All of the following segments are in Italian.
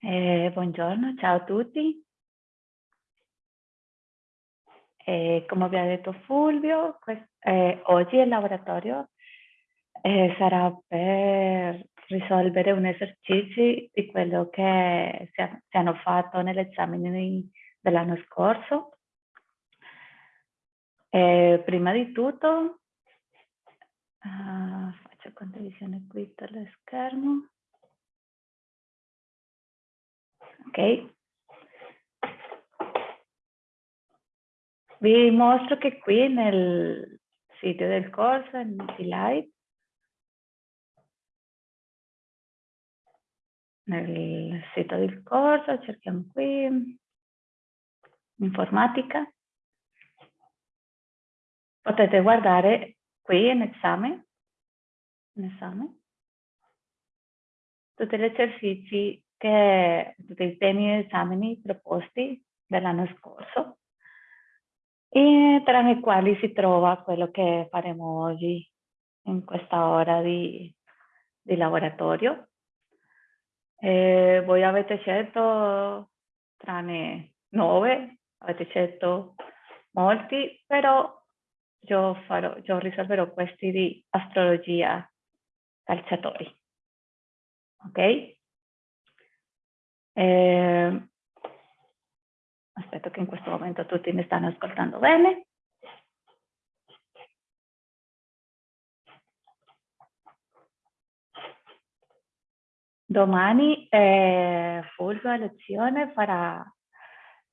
Eh, buongiorno, ciao a tutti. Eh, come vi ha detto Fulvio, eh, oggi il laboratorio eh, sarà per risolvere un esercizio di quello che si, ha, si hanno fatto nell'esame dell'anno scorso. Eh, prima di tutto, uh, faccio condivisione qui per schermo. Ok. Vi mostro che qui nel sito del corso, in Live, nel sito del corso, cerchiamo qui, informatica. Potete guardare qui in esame, in esame, tutti gli esercizi che tutti i temi e esami proposti dell'anno scorso e tra i quali si trova quello che faremo oggi in questa ora di, di laboratorio. Eh, voi avete scelto tranne nove, avete scelto molti, però io, farò, io risolverò questi di astrologia calciatori. Ok? Eh, aspetto che in questo momento tutti mi stanno ascoltando bene. Domani eh, Fulvio a lezione farà,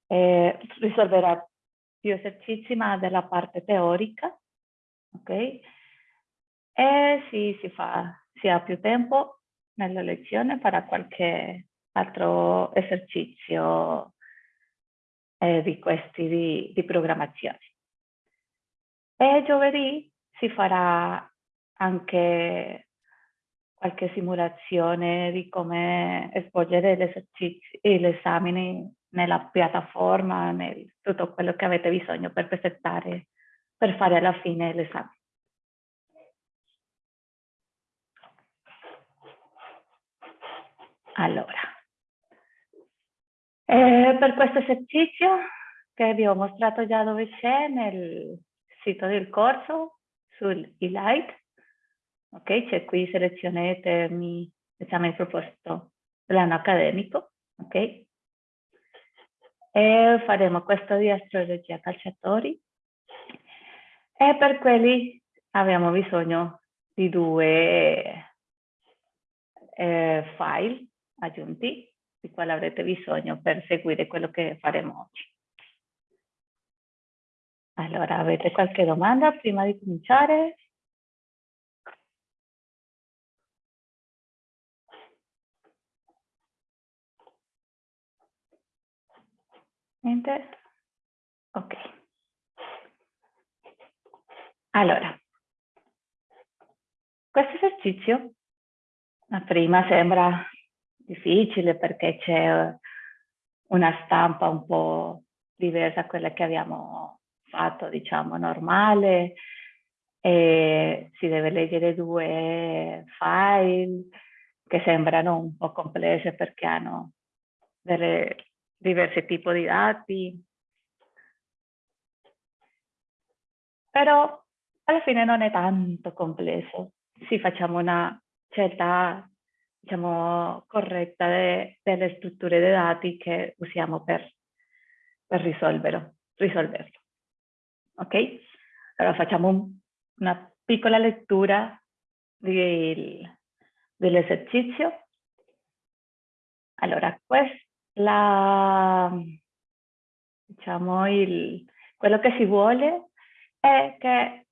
eh, risolverà più esercizi ma della parte teorica, ok? E se si, fa, si ha più tempo nella lezione farà qualche altro esercizio eh, di questi di, di programmazione. E giovedì si farà anche qualche simulazione di come svolgere gli esami nella piattaforma, nel, tutto quello che avete bisogno per presentare, per fare alla fine l'esame. Allora, eh, per questo esercizio che vi ho mostrato già dove c'è nel sito del corso sul e-light, ok? C'è qui selezionate mi esame proposto dell'anno accademico, ok? E faremo questo di astrologia calciatori e per quelli abbiamo bisogno di due eh, file aggiunti di quale avrete bisogno per seguire quello che faremo oggi. Allora, avete qualche domanda prima di cominciare? Niente? Ok. Allora, questo esercizio a prima sembra difficile perché c'è una stampa un po' diversa da quella che abbiamo fatto, diciamo, normale, e si deve leggere due file che sembrano un po' complesse perché hanno delle diversi tipi di dati. Però alla fine non è tanto complesso. Se facciamo una scelta diciamo, corretta de, delle strutture dei dati che usiamo per, per risolverlo, risolverlo. Ok? Allora facciamo un, una piccola lettura dell'esercizio. Allora, la, diciamo, il, quello che si vuole è che,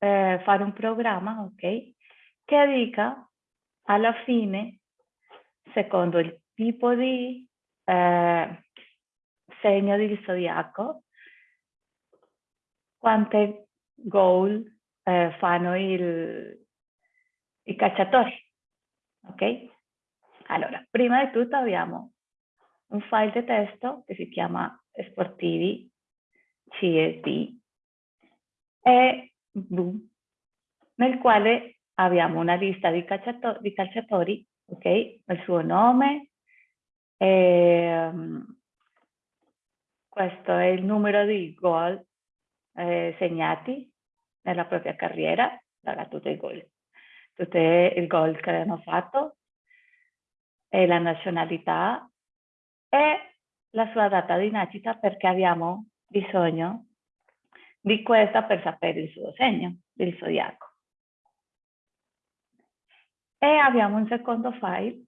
eh, fare un programma, ok, che dica alla fine, secondo il tipo di eh, segno del zodiaco, quante goal eh, fanno il, i cacciatori. Ok? Allora, prima di tutto abbiamo un file di testo che si chiama sportivi CSD e boom, nel quale abbiamo una lista di, calciato di calciatori, ok? Il suo nome, E, questo è il numero di gol eh, segnati nella propria carriera, darà tutti i gol, tutti i gol che hanno fatto, e la nazionalità e la sua data di nascita perché abbiamo bisogno di questa per sapere il suo segno, il zodiaco. E abbiamo un secondo file,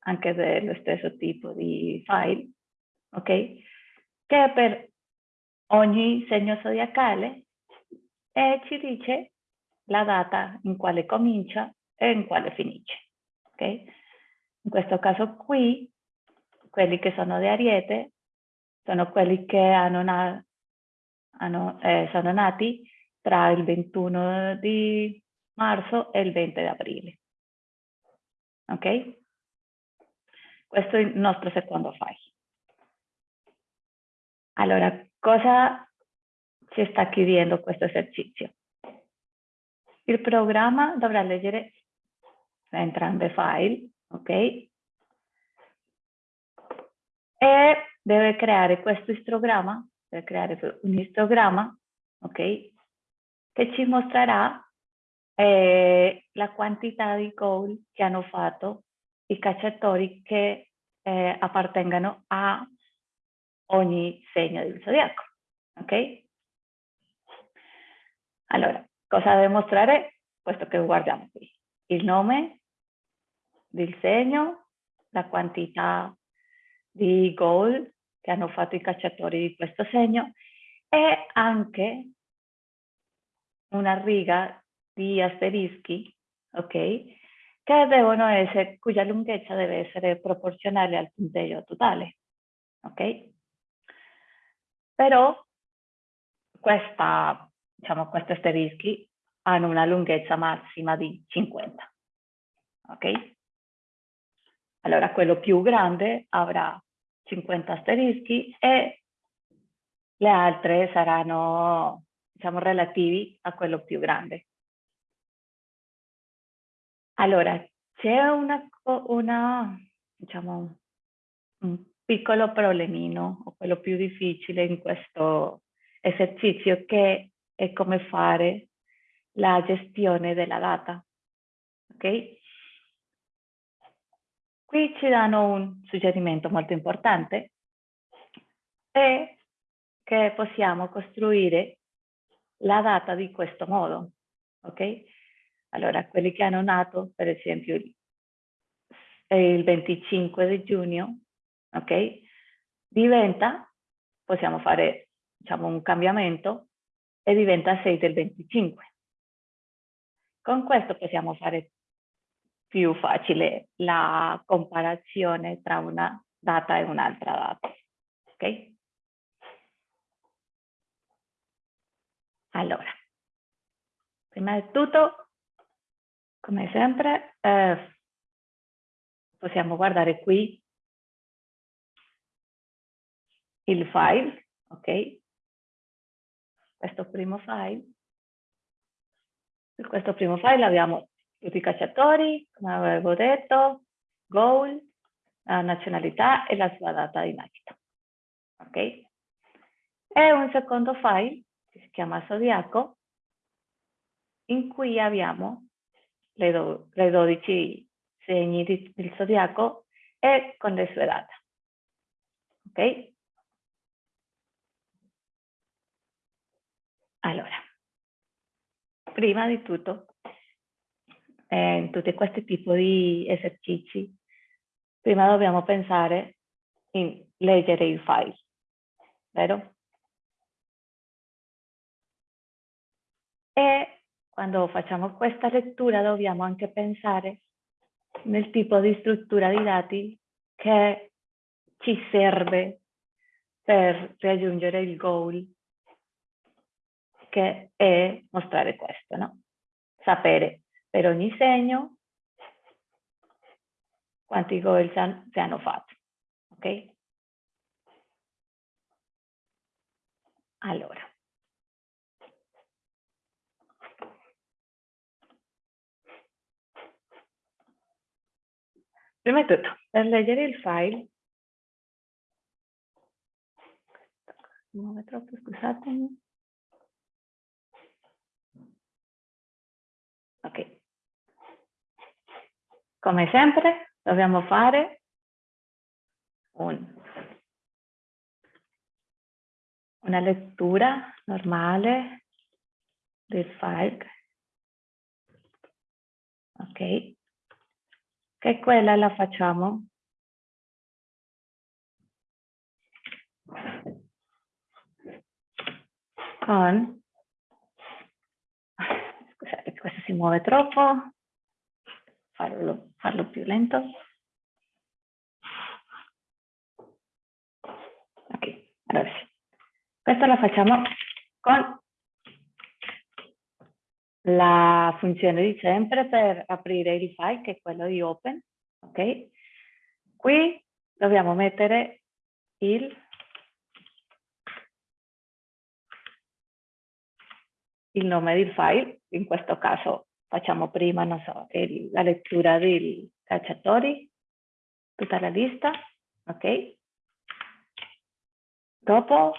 anche dello stesso tipo di file, ok? Che per ogni segno zodiacale e ci dice la data in quale comincia e in quale finisce, ok? In questo caso qui, quelli che sono di Ariete sono quelli che hanno, na hanno eh, sono nati tra il 21 di marzo e il 20 di aprile. Ok? Questo è il nostro secondo file. Allora, cosa ci sta chiedendo questo esercizio? Il programma dovrà leggere entrambi i file, ok? E deve creare questo istogramma, deve creare un istogramma, ok? Che ci mostrerà eh, la quantità di gol che hanno fatto i cacciatori che eh, appartengono a ogni segno del zodiaco. Ok? Allora, cosa deve mostrare? Questo che guardiamo qui. Il nome del segno, la quantità di gol che hanno fatto i cacciatori di questo segno e anche una riga di asterischi, ok? Che devono essere, cuya lunghezza deve essere proporzionale al punteggio totale, ok? Però questa, diciamo, questi asterischi hanno una lunghezza massima di 50, ok? Allora quello più grande avrà 50 asterischi e le altre saranno, diciamo, relativi a quello più grande. Allora, c'è una, una, diciamo, un piccolo problemino, o quello più difficile in questo esercizio, che è come fare la gestione della data. Ok? Qui ci danno un suggerimento molto importante, è che possiamo costruire la data di questo modo. Ok? Allora, quelli che hanno nato, per esempio, il 25 di giugno, ok? Diventa, possiamo fare, diciamo, un cambiamento e diventa 6 del 25. Con questo possiamo fare più facile la comparazione tra una data e un'altra data, ok? Allora, prima di tutto come sempre eh, possiamo guardare qui il file, ok? Questo primo file. In questo primo file abbiamo tutti i cacciatori, come avevo detto, goal, la nazionalità e la sua data di nascita. Ok? E un secondo file che si chiama Zodiaco, in cui abbiamo le, do, le 12 segni di, del zodiaco e con le sue date. Ok? Allora, prima di tutto, eh, in tutti questi tipi di esercizi, prima dobbiamo pensare in leggere il file, vero? E quando facciamo questa lettura dobbiamo anche pensare nel tipo di struttura di dati che ci serve per raggiungere il goal che è mostrare questo, no? Sapere per ogni segno quanti goal si hanno fatto, ok? Allora, Prima di tutto, per leggere il file, muove troppo, scusatemi. Ok. Come sempre, dobbiamo fare un, una lettura normale del file. Ok. Che quella la facciamo? Con? Scusate questo si muove troppo. Farlo, farlo più lento. Ok allora sì questo la facciamo con la funzione di sempre per aprire il file che è quello di open ok qui dobbiamo mettere il il nome del file, in questo caso facciamo prima, so, il, la lettura dei calciatori, tutta la lista, ok? Dopo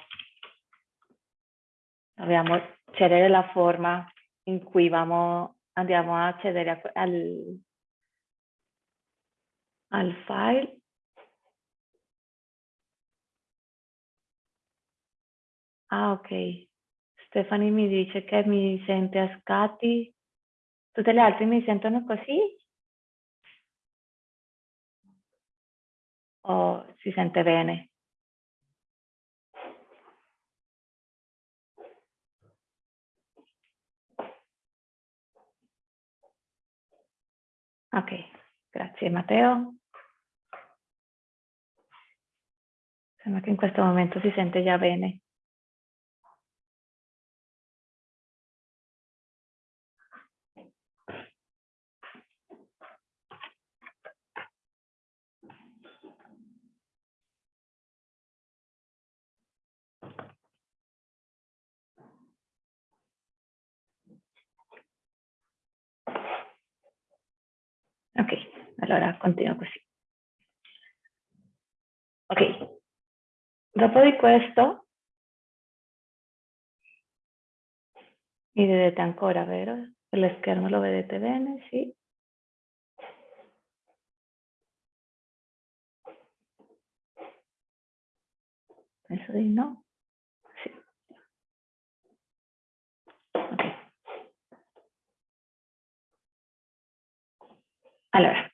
dobbiamo scegliere la forma in cui vamo, andiamo a accedere al, al file. Ah, ok. Stefani mi dice che mi sente a scatti. Tutte le altre mi sentono così? O si sente bene? Ok, grazie Matteo. Sembra che in questo momento si sente già bene. Ok, allora continuo così. Ok, dopo di questo mi vedete ancora, vero? Lo schermo lo vedete bene? Sì. Penso di no. Sì. Okay. Allora,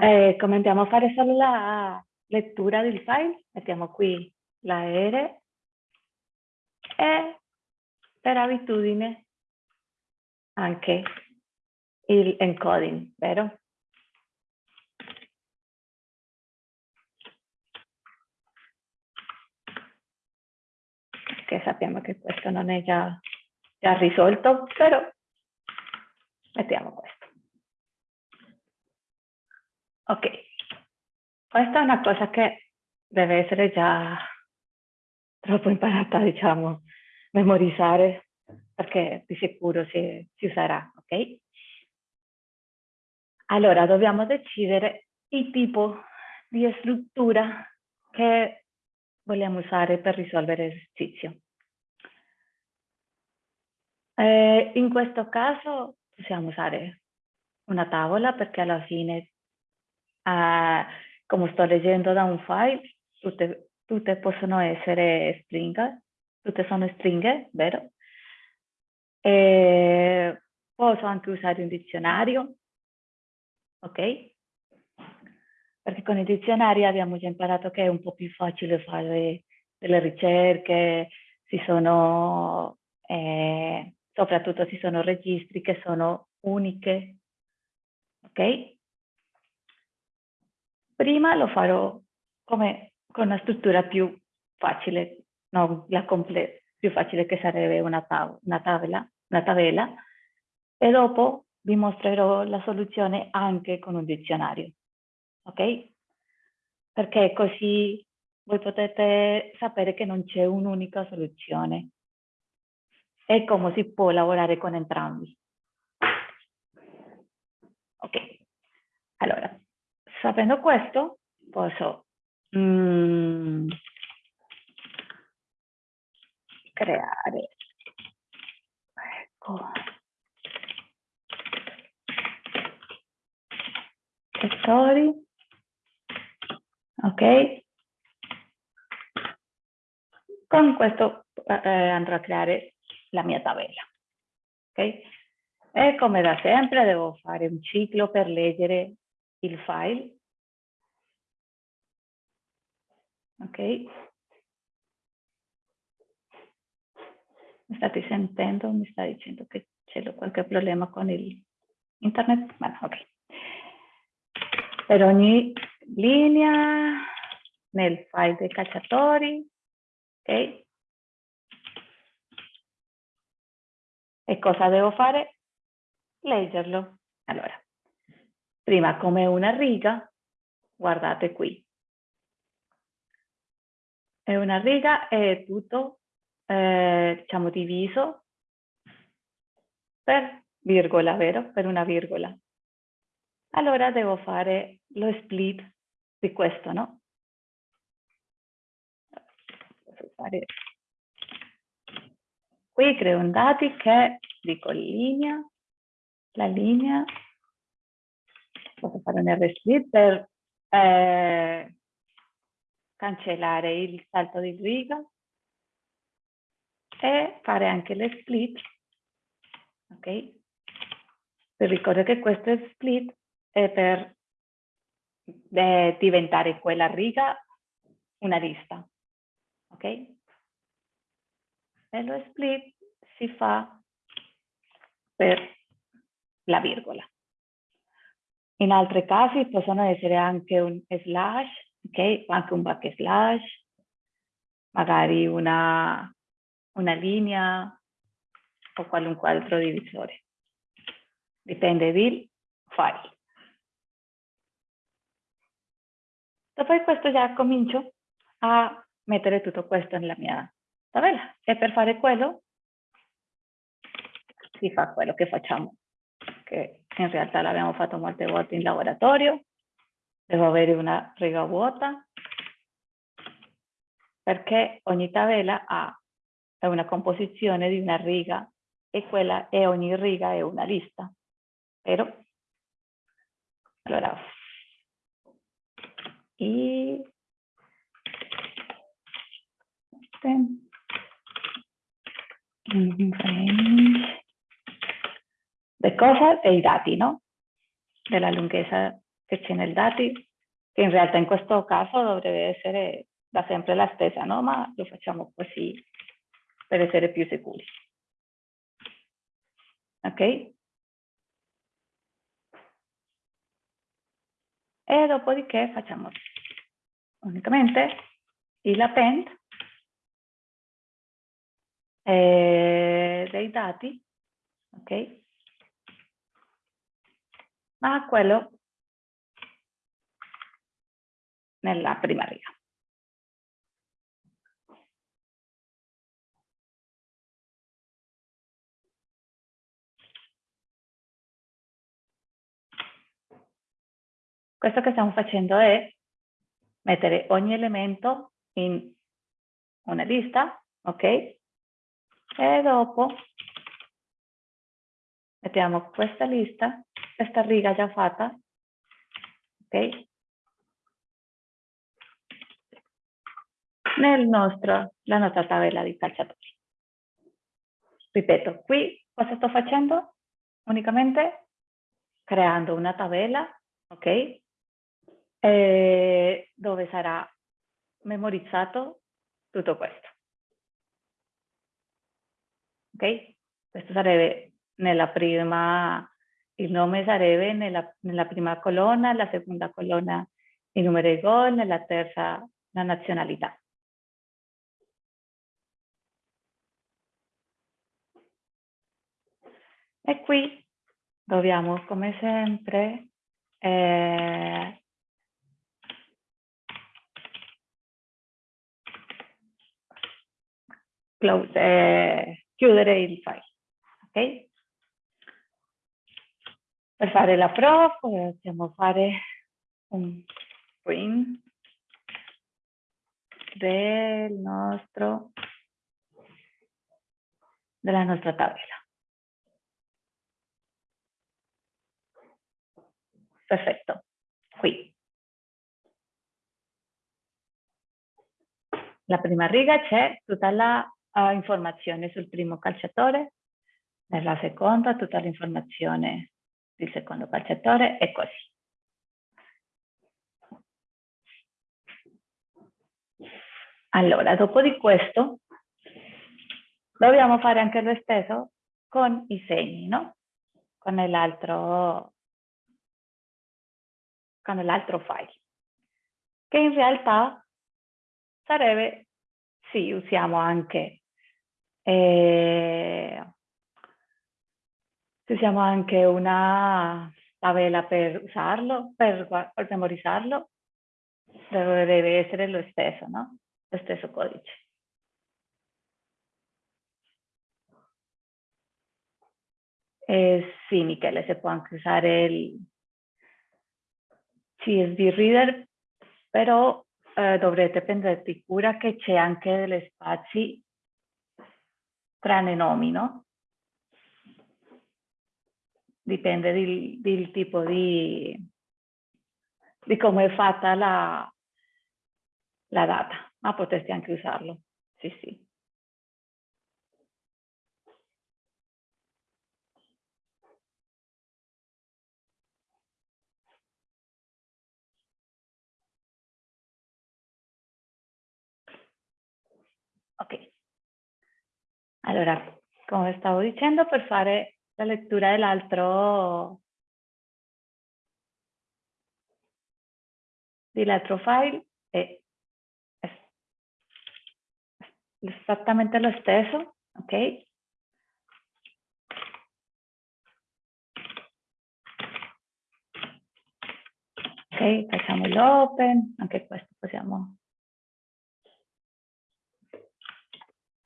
eh, come andiamo a fare solo la lettura del file, mettiamo qui la R e per abitudine anche il encoding, vero? Che sappiamo che questo non è già, già risolto, però mettiamo questo. Ok, questa è una cosa che deve essere già troppo imparata, diciamo, memorizzare, perché di sicuro si, si userà, ok? Allora, dobbiamo decidere il tipo di struttura che vogliamo usare per risolvere l'esercizio. Eh, in questo caso possiamo usare una tavola perché alla fine, eh, come sto leggendo da un file, tutte, tutte possono essere stringhe, tutte sono stringhe, vero? E posso anche usare un dizionario, ok? Perché con i dizionari abbiamo già imparato che è un po' più facile fare delle ricerche, ci sono eh, soprattutto ci sono registri che sono uniche, ok? Prima lo farò come con una struttura più facile, no, la più facile che sarebbe una, una, tavola, una tabella, e dopo vi mostrerò la soluzione anche con un dizionario, ok? Perché così voi potete sapere che non c'è un'unica soluzione, e come si può lavorare con entrambi. Ok, Sapendo questo, posso mm, creare, ecco, story, ok? Con questo eh, andrò a creare la mia tabella, ok? E come da sempre devo fare un ciclo per leggere il file. Ok? Mi state sentendo? Mi sta dicendo che c'è qualche problema con il internet? Bueno, ok. Per ogni linea nel file dei cacciatori, ok? E cosa devo fare? Leggerlo. Allora, prima come una riga, guardate qui. È una riga è tutto, eh, diciamo, diviso per virgola, vero? Per una virgola. Allora devo fare lo split di questo, no? Posso fare... Qui creo un dati che dico linea, la linea posso fare un R-split per eh, cancellare il salto di riga e fare anche le split, ok? Per ricordare che questo è split è per eh, diventare quella riga una lista, ok? E lo split si fa per la virgola. In altri casi possono essere anche un slash, ok? Anche un backslash, magari una, una linea o qualunque altro divisore. Dipende dal file. Dopo questo già comincio a mettere tutto questo nella mia tabella e per fare quello si fa quello che facciamo che in realtà l'abbiamo fatto molte volte in laboratorio, devo avere una riga vuota, perché ogni tabella ha una composizione di una riga e, quella, e ogni riga è una lista. Però, allora, e range le cose e i dati, no? Della lunghezza che c'è nei dati, che in realtà in questo caso dovrebbe essere da sempre la stessa, no? Ma lo facciamo così per essere più sicuri. Ok? E dopodiché facciamo unicamente il append eh, dei dati, ok? Ma quello nella prima riga. Questo che stiamo facendo è mettere ogni elemento in una lista, ok? E dopo mettiamo questa lista questa riga già fatta, ok? Nel nostro, la nostra tabella di calciatori. Ripeto, qui cosa sto facendo? Unicamente creando una tabella, ok? E dove sarà memorizzato tutto questo. Ok? Questo sarebbe nella prima il nome sarebbe nella, nella prima colonna, la seconda colonna il numero di gol, nella terza la nazionalità. E qui dobbiamo, come sempre, eh, close, eh, chiudere il file. Ok? Per fare la prova possiamo fare un print del nostro, della nostra tabella. Perfetto, qui. La prima riga c'è tutta la uh, informazione sul primo calciatore, nella seconda tutta l'informazione del secondo calciatore e così. Allora, dopo di questo, dobbiamo fare anche lo stesso con i segni, no? Con l'altro con l'altro file, che in realtà sarebbe, sì, usiamo anche, eh, usiamo anche una tabella per usarlo, per, per memorizzarlo, deve essere lo stesso, no? lo stesso codice. Eh, sì, Michele, si può anche usare il CSV Reader, però eh, dovrete prenderti cura che c'è anche degli spazi tra i nomi, no? Dipende del, del tipo di, di come è fatta la, la data ma potresti anche usarlo. Sì, sì. Ok. Allora, come stavo dicendo, per fare la lettura dell'altro dell'altro file è esattamente lo stesso, ok? Ok, facciamo l'open, anche questo possiamo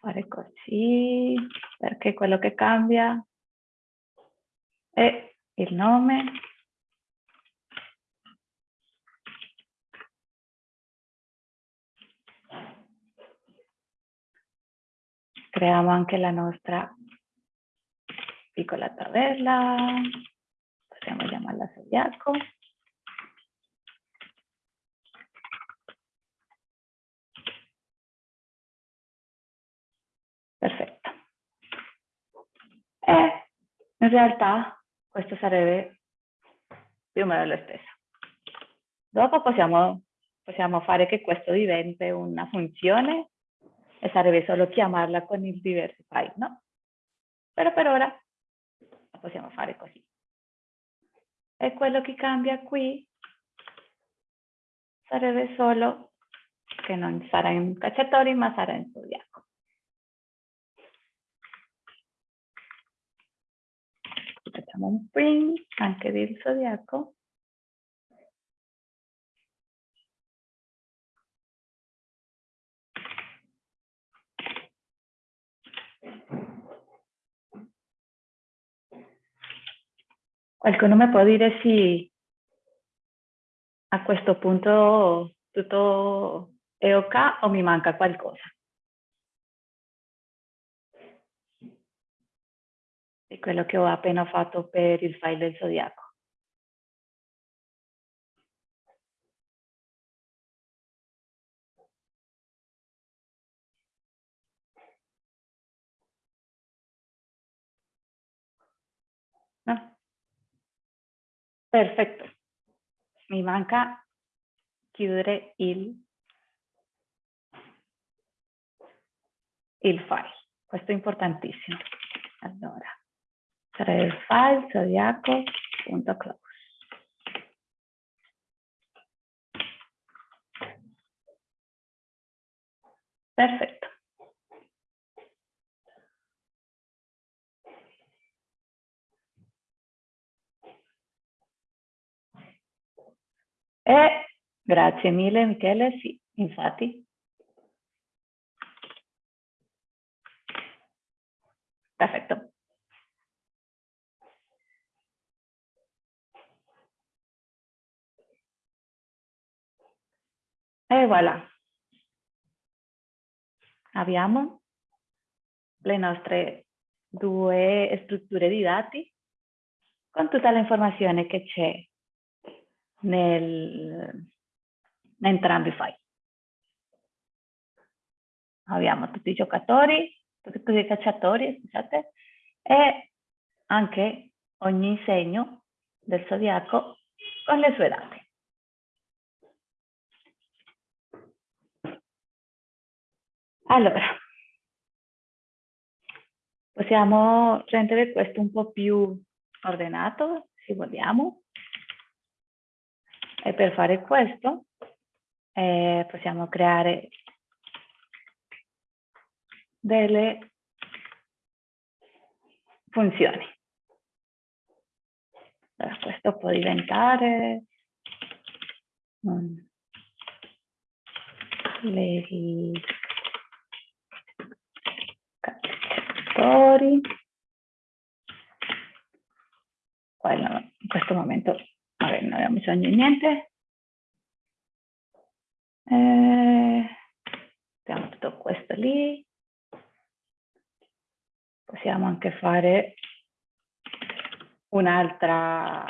fare così, perché quello che cambia è il nome creiamo anche la nostra piccola tabella, possiamo chiamarla Zodiaco. Perfetto. E in realtà questo sarebbe più o meno lo stesso. Dopo possiamo, possiamo fare che questo diventi una funzione e sarebbe solo chiamarla con il diversify, no? Però per ora la possiamo fare così. E quello che cambia qui sarebbe solo che non sarà in cacciatori ma sarà in zodiaco. Facciamo un print anche del zodiaco. Qualcuno mi può dire se a questo punto tutto è ok o mi manca qualcosa? Di quello che ho appena fatto per il file del zodiaco. Perfetto. Mi manca chiudere il, il file. Questo è importantissimo. Allora, sarà il file zodiaco.close. Perfetto. Eh, grazie mille Michele, sì, infatti. Perfetto. E voilà. Abbiamo le nostre due strutture di dati con tutta l'informazione che c'è nel, in entrambi i file. Abbiamo tutti i giocatori, tutti i cacciatori, scusate, e anche ogni segno del zodiaco con le sue date. Allora, possiamo rendere questo un po' più ordinato, se vogliamo. E per fare questo eh, possiamo creare delle funzioni. Allora, questo può diventare um, cacciatori. Quello in questo momento vabbè, non abbiamo bisogno di niente. Eh, abbiamo tutto questo lì possiamo anche fare un'altra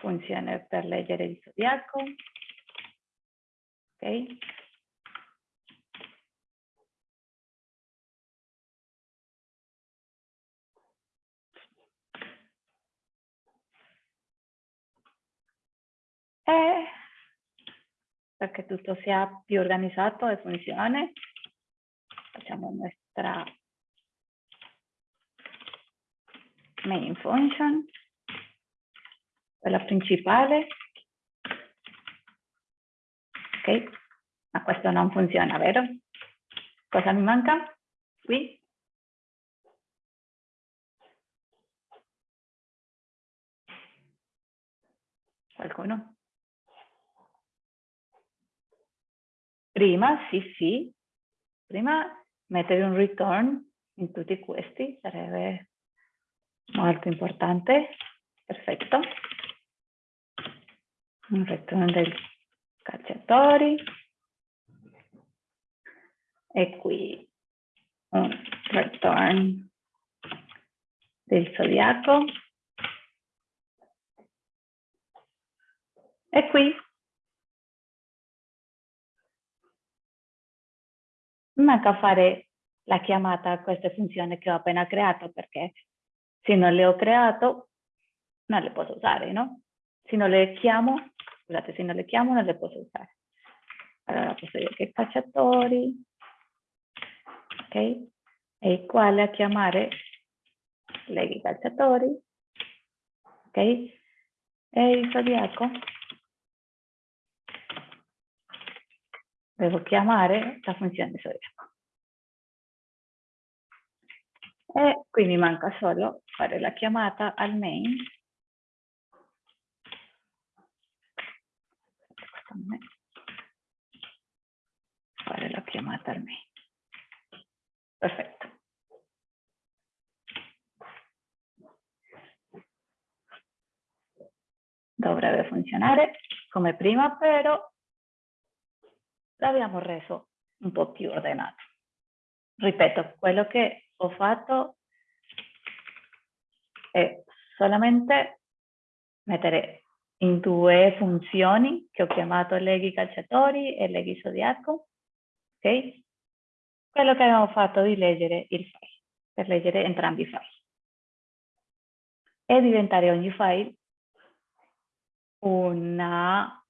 funzione per leggere il zodiaco. Ok? E perché tutto sia più organizzato e funzioni, facciamo un nuestra main function, quella principale. Ok, ma questo non funziona, vero? Cosa mi manca? Qui? Qualcuno? Prima, sì, sì. Prima mettere un return in tutti questi sarebbe molto importante. Perfetto. Un return dei cacciatori. E qui un return del zodiaco. E qui manca fare la chiamata a queste funzioni che ho appena creato perché se non le ho creato non le posso usare, no? Se non le chiamo, scusate, se non le chiamo non le posso usare. Allora posso dire che cacciatori, ok? E quale a chiamare leghi cacciatori, ok? E il zodiaco devo chiamare la funzione zodiaco. E qui mi manca solo fare la chiamata al main. Fare la chiamata al main. Perfetto. Dovrebbe funzionare come prima, però l'abbiamo reso un po' più ordinato. Ripeto, quello che ho fatto è solamente mettere in due funzioni che ho chiamato leghi calciatori e leghi zodiaco, ok? Quello che abbiamo fatto di leggere il file, per leggere entrambi i file. E diventare ogni file una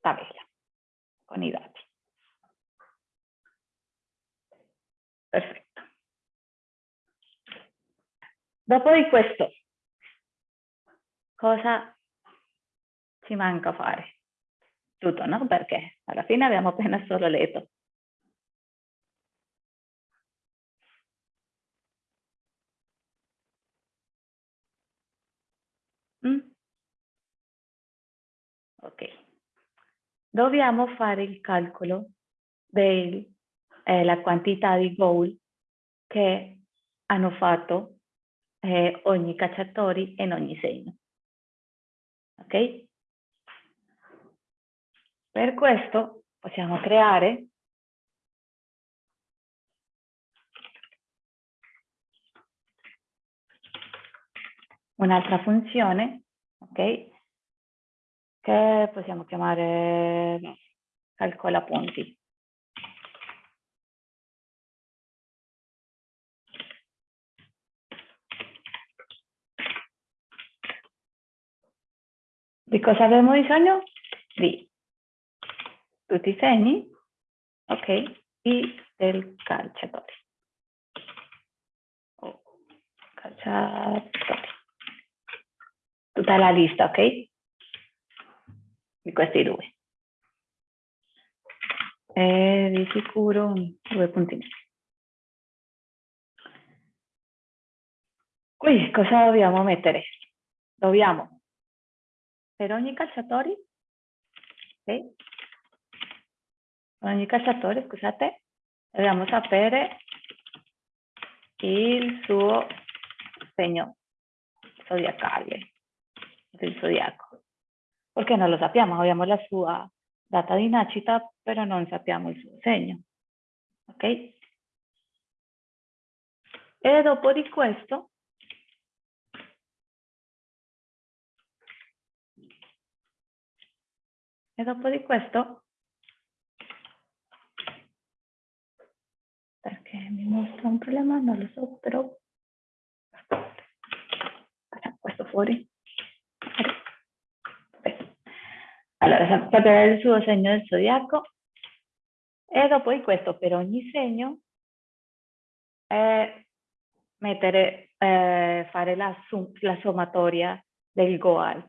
tabella con i dati. Perfetto. Dopo di questo, cosa ci manca fare? Tutto, no? Perché alla fine abbiamo appena solo letto. Mm? Ok. Dobbiamo fare il calcolo del eh, la quantità di gol che hanno fatto eh, ogni cacciatore in ogni segno. Ok? Per questo possiamo creare un'altra funzione, ok? Che possiamo chiamare calcola punti. Cosa abbiamo bisogno? Di tutti i segni, ok, e del calciatore. Oh, calciatore. Tutta la lista, ok? Di questi due. E di sicuro due puntini. Qui cosa dobbiamo mettere? Dobbiamo, per ogni calciatore, ok? ogni calciatore, scusate, dobbiamo sapere il suo segno zodiacale, del zodiaco. Perché non lo sappiamo, abbiamo la sua data di nascita, però non sappiamo il suo segno. Ok? E dopo di questo e dopo di questo perché mi mostra un problema, non lo so, però facciamo questo fuori. Allora, sapere il suo segno del zodiaco e dopo di questo per ogni segno eh, mettere, eh, fare la, la sommatoria del goal,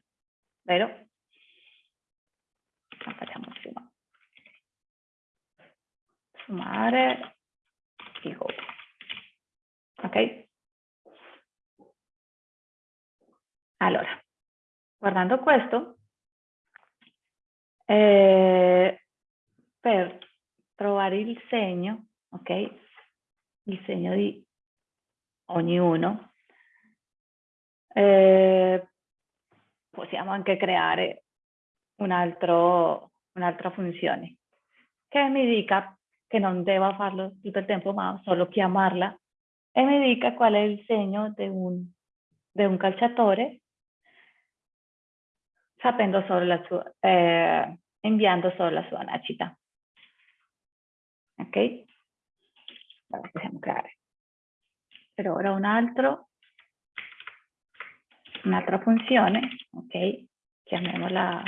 vero? Facciamo prima. Sommare figo. Ok? Allora, guardando questo, eh, per trovare il segno, ok? Il segno di ognuno, eh, possiamo anche creare un altro, un'altra funzione che mi dica che non deba farlo tutto il tempo, ma solo chiamarla e mi dica qual è il segno di un, de un calciatore sapendo solo la sua, eh, inviando solo la sua nascita. Ok? Allora possiamo creare. Per ora un altro, un'altra funzione, ok? Chiamiamola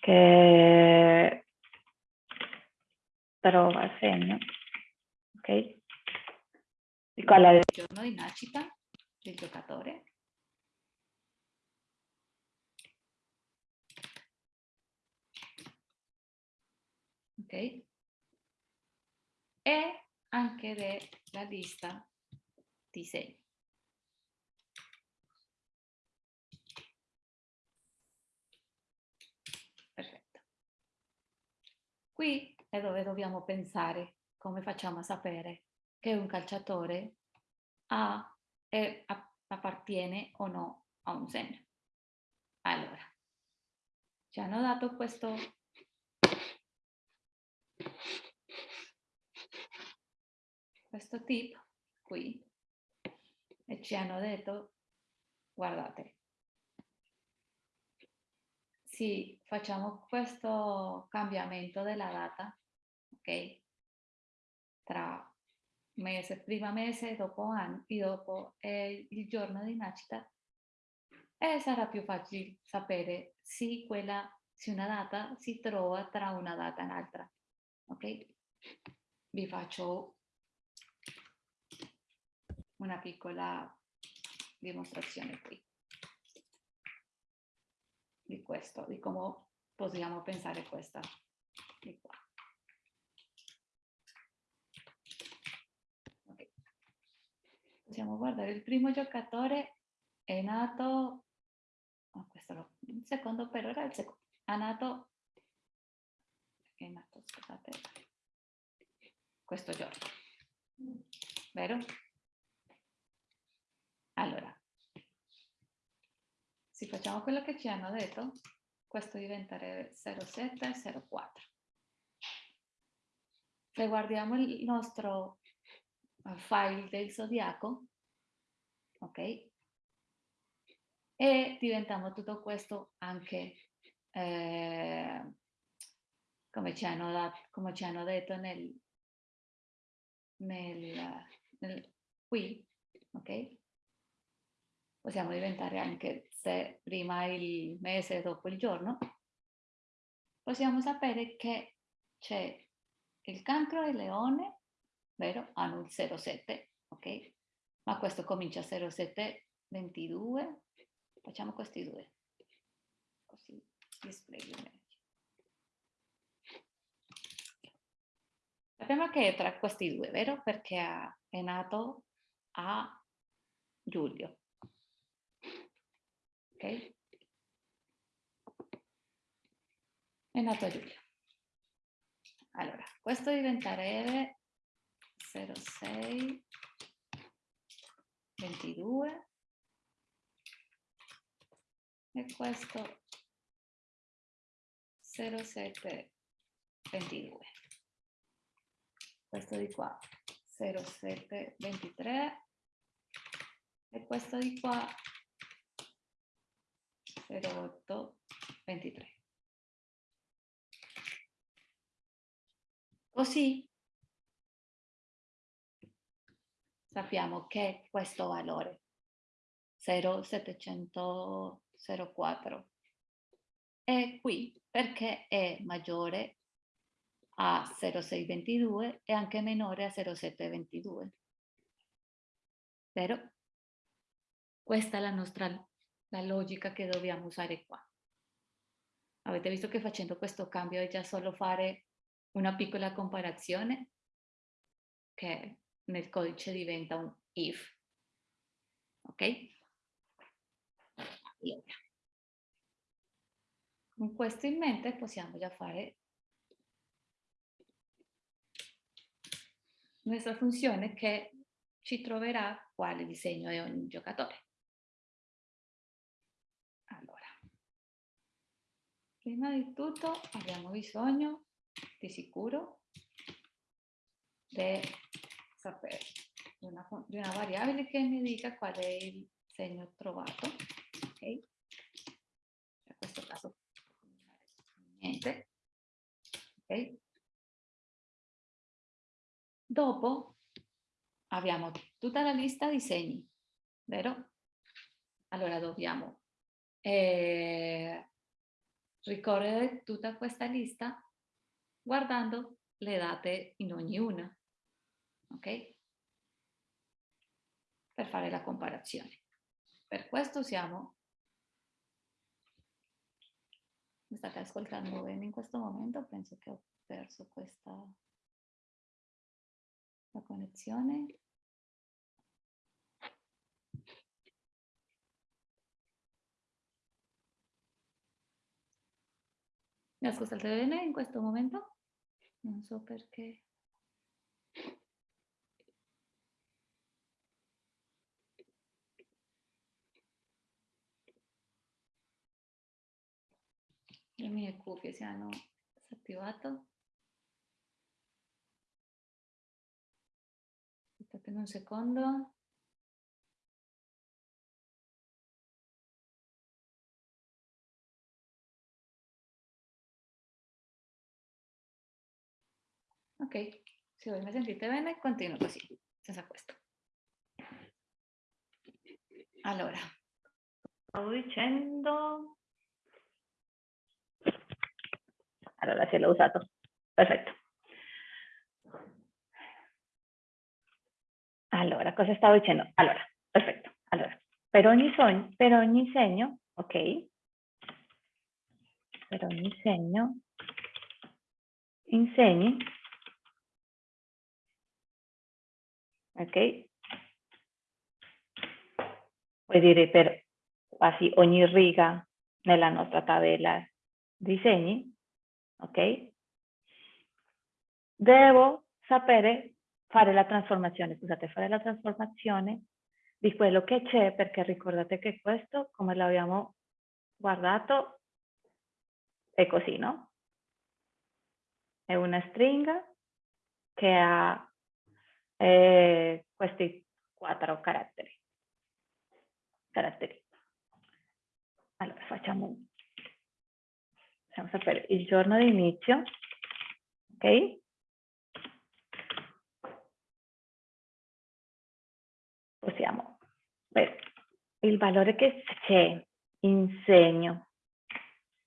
che trova segno, ok? Di qual è il giorno di nascita del giocatore. Ok? E anche la lista di segni. Perfetto. Qui è dove dobbiamo pensare come facciamo a sapere che un calciatore ha, è, appartiene o no a un segno. Allora, ci hanno dato questo questo tip qui e ci hanno detto guardate sì facciamo questo cambiamento della data ok? Tra mese, prima mese, dopo anno, e dopo eh, il giorno di nascita, e sarà più facile sapere se, quella, se una data si trova tra una data e un'altra. Ok? Vi faccio una piccola dimostrazione qui di questo, di come possiamo pensare questa di qua. possiamo guardare il primo giocatore è nato oh, questo lo, il secondo però era il secondo è nato è nato scusate questo giorno vero? allora se facciamo quello che ci hanno detto questo diventerebbe 0704. Se guardiamo il nostro eh, file del zodiaco, ok? E diventiamo tutto questo anche eh, come, ci hanno, come, ci hanno, detto nel, nel, nel qui, ok? Possiamo diventare anche se prima il mese dopo il giorno, possiamo sapere che c'è il cancro e leone, vero? Hanno il 07, ok? Ma questo comincia 07, 22, facciamo questi due, così display. Sappiamo che è tra questi due, vero? Perché è nato a giugno. Ok? È nato a giugno. Allora, questo diventerebbe 06 22 e questo 07 22 questo di qua 07 23 e questo di qua 08 23 così sappiamo che questo valore 0,704 è qui perché è maggiore a 0,622 e anche minore a 0,722. Vero? Questa è la nostra la logica che dobbiamo usare qua. Avete visto che facendo questo cambio è già solo fare una piccola comparazione che nel codice diventa un if. Ok? Con questo in mente possiamo già fare nostra funzione che ci troverà quale disegno è ogni giocatore. Allora, prima di tutto abbiamo bisogno di sicuro di sapere di una, di una variabile che mi dica qual è il segno trovato. Ok? In questo caso niente. Ok? Dopo abbiamo tutta la lista di segni, vero? Allora dobbiamo eh, ricorrere tutta questa lista guardando le date in ognuna, ok? Per fare la comparazione. Per questo siamo... Mi state ascoltando bene in questo momento? Penso che ho perso questa la connessione. Mi ascoltate bene in questo momento? Non so perché. Le mie cuffie si hanno disattivato. Aspettate un secondo. Ok, se voi mi sentite bene, continuo così, senza questo. Allora, stavo dicendo... Allora, se l'ho usato. Perfetto. Allora, cosa stavo dicendo? Allora, perfetto. Allora, per ogni, sogno, per ogni segno, ok? Per ogni segno, insegni, ok? Puoi dire per quasi ogni riga nella nostra tabella di segni, ok? Devo sapere fare la trasformazione, scusate, fare la trasformazione di quello che c'è, perché ricordate che questo, come l'abbiamo guardato, è così, no? È una stringa che ha eh, questi quattro caratteri. caratteri. Allora, facciamo, facciamo sapere il giorno di inizio, ok? Possiamo, beh, il valore che c'è in segno.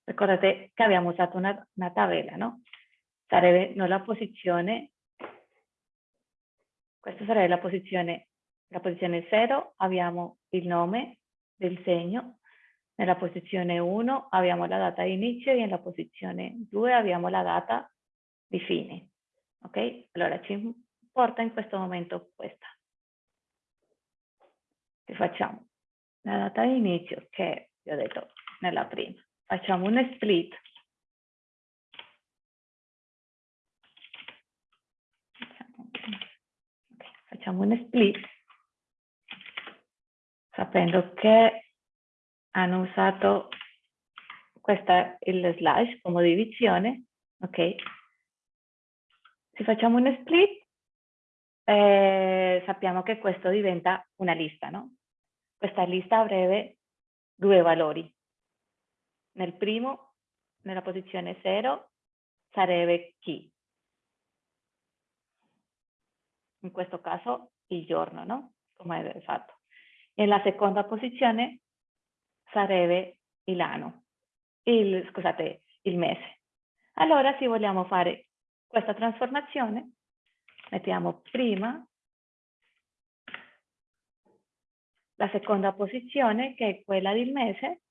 Ricordate che abbiamo usato una, una tabella, no? Sarebbe non la posizione, questa sarebbe la posizione, la posizione 0, abbiamo il nome del segno, nella posizione 1 abbiamo la data di inizio e nella posizione 2 abbiamo la data di fine. Ok? Allora ci importa in questo momento questa. Che facciamo? La data di inizio, che vi ho detto nella prima. Facciamo un split. Facciamo un split sapendo che hanno usato questa il slash come divisione, ok? Se facciamo un split, eh, sappiamo che questo diventa una lista, no? Questa lista avrebbe due valori. Nel primo, nella posizione 0, sarebbe chi. In questo caso il giorno, no? Come è fatto. Nella seconda posizione sarebbe l'anno, il, scusate, il mese. Allora, se vogliamo fare questa trasformazione, mettiamo prima la seconda posizione, che è quella del mese,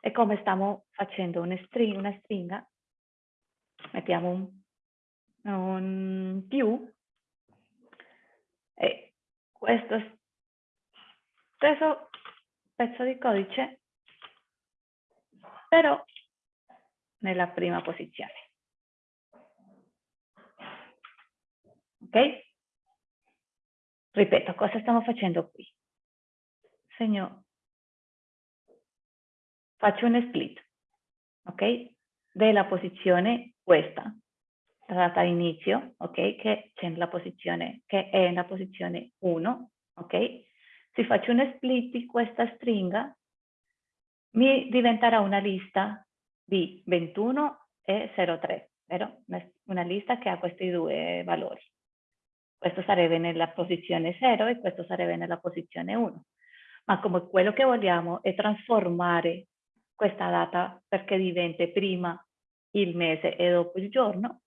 e come stiamo facendo una stringa, una stringa mettiamo un, un più, e questo stesso pezzo di codice però nella prima posizione. Ok? Ripeto, cosa stiamo facendo qui? Segno, faccio un split, ok? Della posizione questa, la data inizio, ok? Che c'è nella posizione, che è nella posizione 1, ok? Se faccio un split di questa stringa, mi diventerà una lista di 21 e 03, vero? Una lista che ha questi due valori. Questo sarebbe nella posizione 0 e questo sarebbe nella posizione 1. Ma come quello che vogliamo è trasformare questa data perché diventi prima il mese e dopo il giorno,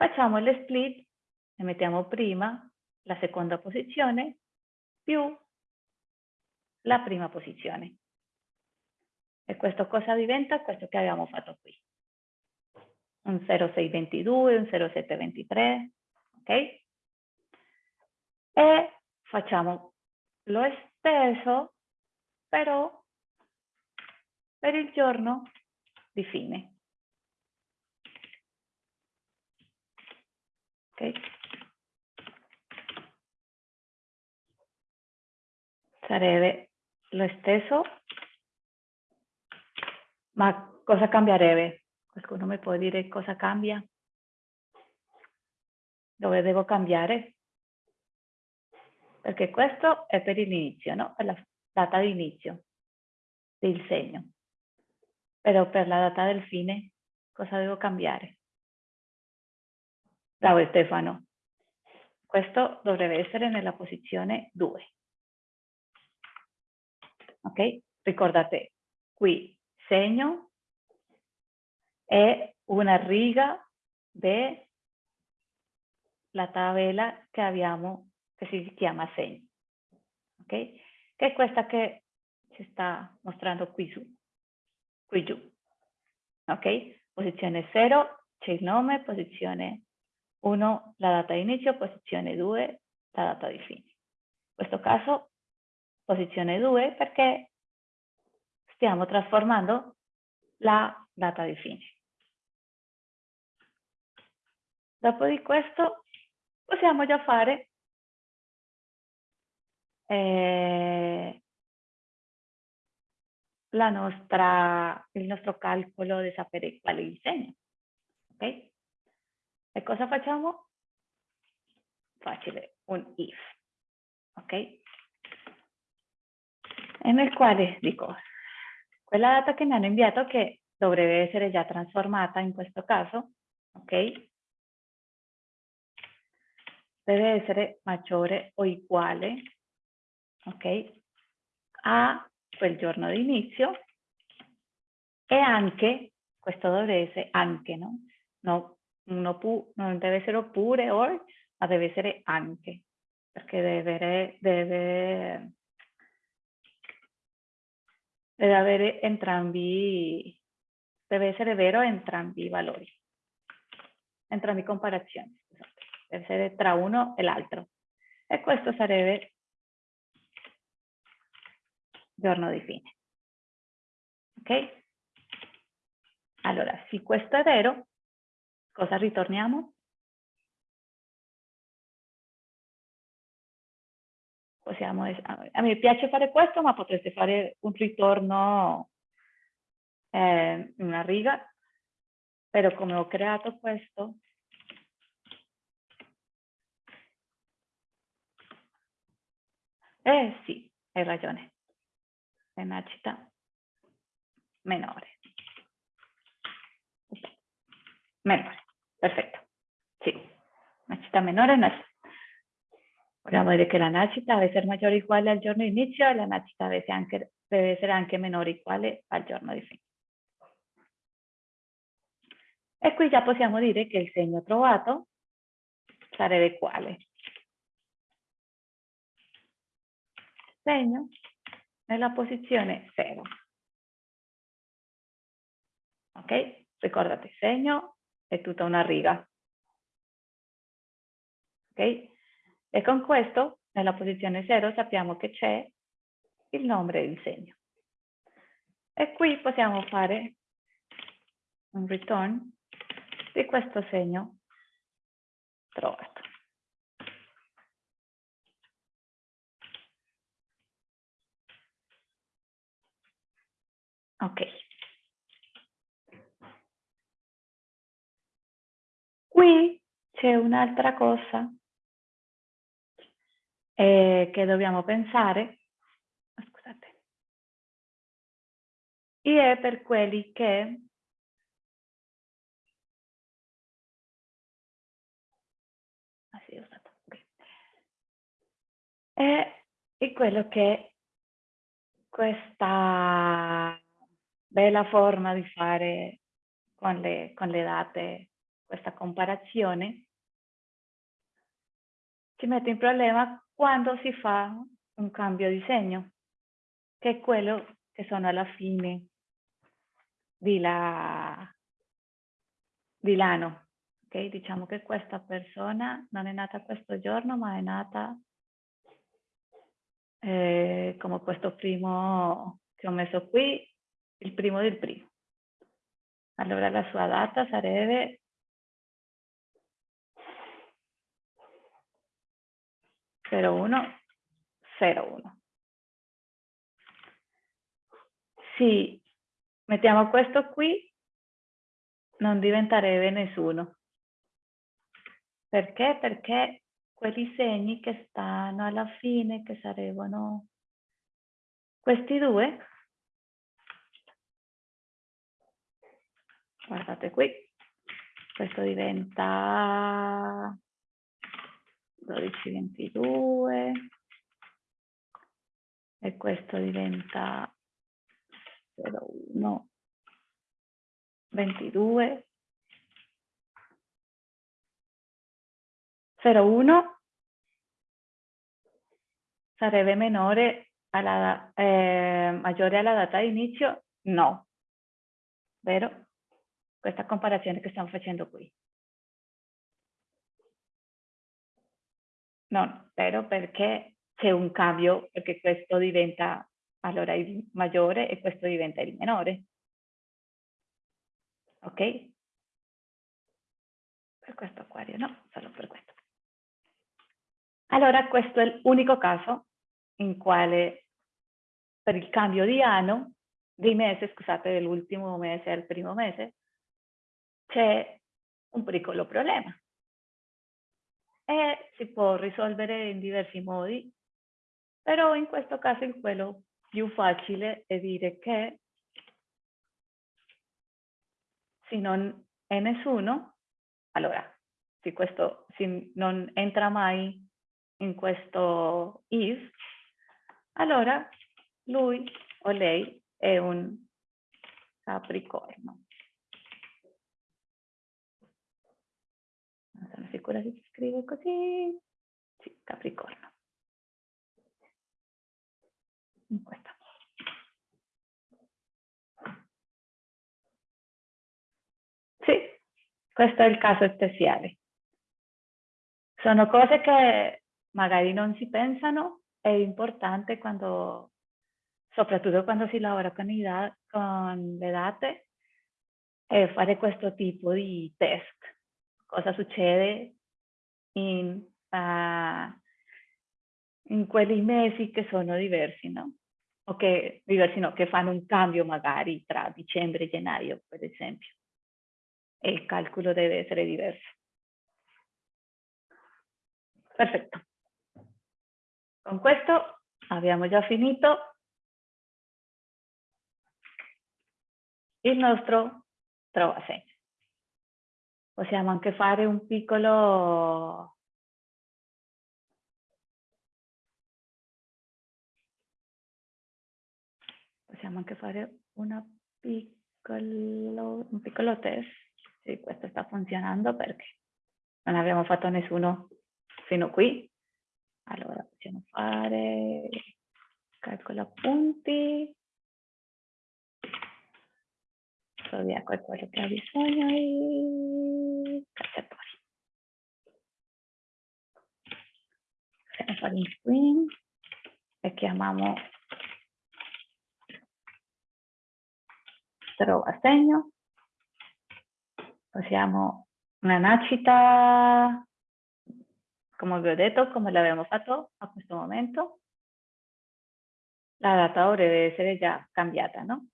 facciamo le split e mettiamo prima la seconda posizione più la prima posizione. E questo cosa diventa? Questo che abbiamo fatto qui. Un 0622, un 0723, ok? E facciamo lo stesso, però per il giorno di fine. Ok? Sarebbe lo stesso, ma cosa cambierebbe? Qualcuno mi può dire cosa cambia? Dove devo cambiare? Perché questo è per l'inizio, no? Per la data di inizio del segno. Però per la data del fine, cosa devo cambiare? Bravo Stefano. Questo dovrebbe essere nella posizione 2 ok? Ricordate, qui segno è una riga della tabella che abbiamo, che si chiama segno, ok? Che è questa che ci sta mostrando qui su, qui giù, ok? Posizione 0 c'è il nome, posizione 1 la data di inizio, posizione 2 la data di fine. In questo caso posizione 2 perché stiamo trasformando la data di fine. Dopo di questo possiamo già fare eh, nostra, il nostro calcolo di sapere qual è il segno. Ok? E cosa facciamo? Facile, un if. Ok? E nel quale dico, quella data che mi hanno inviato che dovrebbe essere già trasformata in questo caso, ok? Deve essere maggiore o uguale, ok? A quel giorno di inizio e anche, questo dovrebbe essere anche, no? no non, pu, non deve essere oppure or, ma deve essere anche, perché deve, deve, deve avere entrambi, deve essere vero entrambi i valori, entrambi comparazioni, deve essere tra uno e l'altro. E questo sarebbe giorno di fine. Ok? Allora, se questo è vero, cosa ritorniamo? Possiamo, a me piace fare questo, ma potreste fare un ritorno eh, una riga, però come ho creato questo, eh sì, hai ragione è una città menore. Menore, perfetto. Sì, una città menore no es. Vogliamo dire che la nascita deve essere maggiore o uguale al giorno di inizio e la nascita deve essere anche, deve o uguale al giorno di fine. E qui già possiamo dire che il segno trovato sarebbe quale? Segno nella posizione 0. Ok? Ricordate, segno è tutta una riga. Ok? E con questo, nella posizione 0, sappiamo che c'è il nome e il segno. E qui possiamo fare un return di questo segno trovato. Ok. Qui c'è un'altra cosa eh, che dobbiamo pensare. Oh, scusate. E è per quelli che ah, è quello che questa bella forma di fare con le, con le date questa comparazione, ci mette in problema quando si fa un cambio di segno, che è quello che sono alla fine la, di. Okay? Diciamo che questa persona non è nata questo giorno, ma è nata eh, come questo primo che ho messo qui, il primo del primo. Allora la sua data sarebbe zero uno zero uno. Se mettiamo questo qui, non diventerebbe nessuno. Perché? Perché quelli segni che stanno alla fine, che sarebbero questi due, guardate qui, questo diventa 12, 22 e questo diventa 01, 22, 01 sarebbe minore alla, eh, maggiore alla data di inizio? No, vero? questa comparazione che stiamo facendo qui. Non, vero perché c'è un cambio, perché questo diventa allora il maggiore e questo diventa il minore. Ok? Per questo acquario no, solo per questo. Allora questo è l'unico caso in quale per il cambio di anno dei mesi, scusate, dell'ultimo mese al primo mese, c'è un piccolo problema. E si può risolvere in diversi modi, però in questo caso il quello più facile è dire che se non è nessuno, allora, se questo se non entra mai in questo if, allora lui o lei è un capricorno. Non sono sicura si scrive così. Sì, capricorno. Questa Sì, questo è il caso speciale. Sono cose che magari non si pensano, è importante quando, soprattutto quando si lavora con, i con le date, fare questo tipo di test. Cosa succede in, uh, in quelli mesi che sono diversi, no? O che, diversi no, che fanno un cambio magari tra dicembre e gennaio, per esempio. E il calcolo deve essere diverso. Perfetto. Con questo abbiamo già finito il nostro trova segno. Possiamo anche fare un piccolo possiamo anche fare piccolo, un piccolo test. Se questo sta funzionando perché non abbiamo fatto nessuno fino qui. Allora, possiamo fare calcolo punti. Zodiaco è quello che ha bisogno di cacciatori. Screen e chiamiamo trova segno. Possiamo una nascita come vi ho detto, come l'abbiamo fatto a questo momento, la data deve essere già cambiata, no?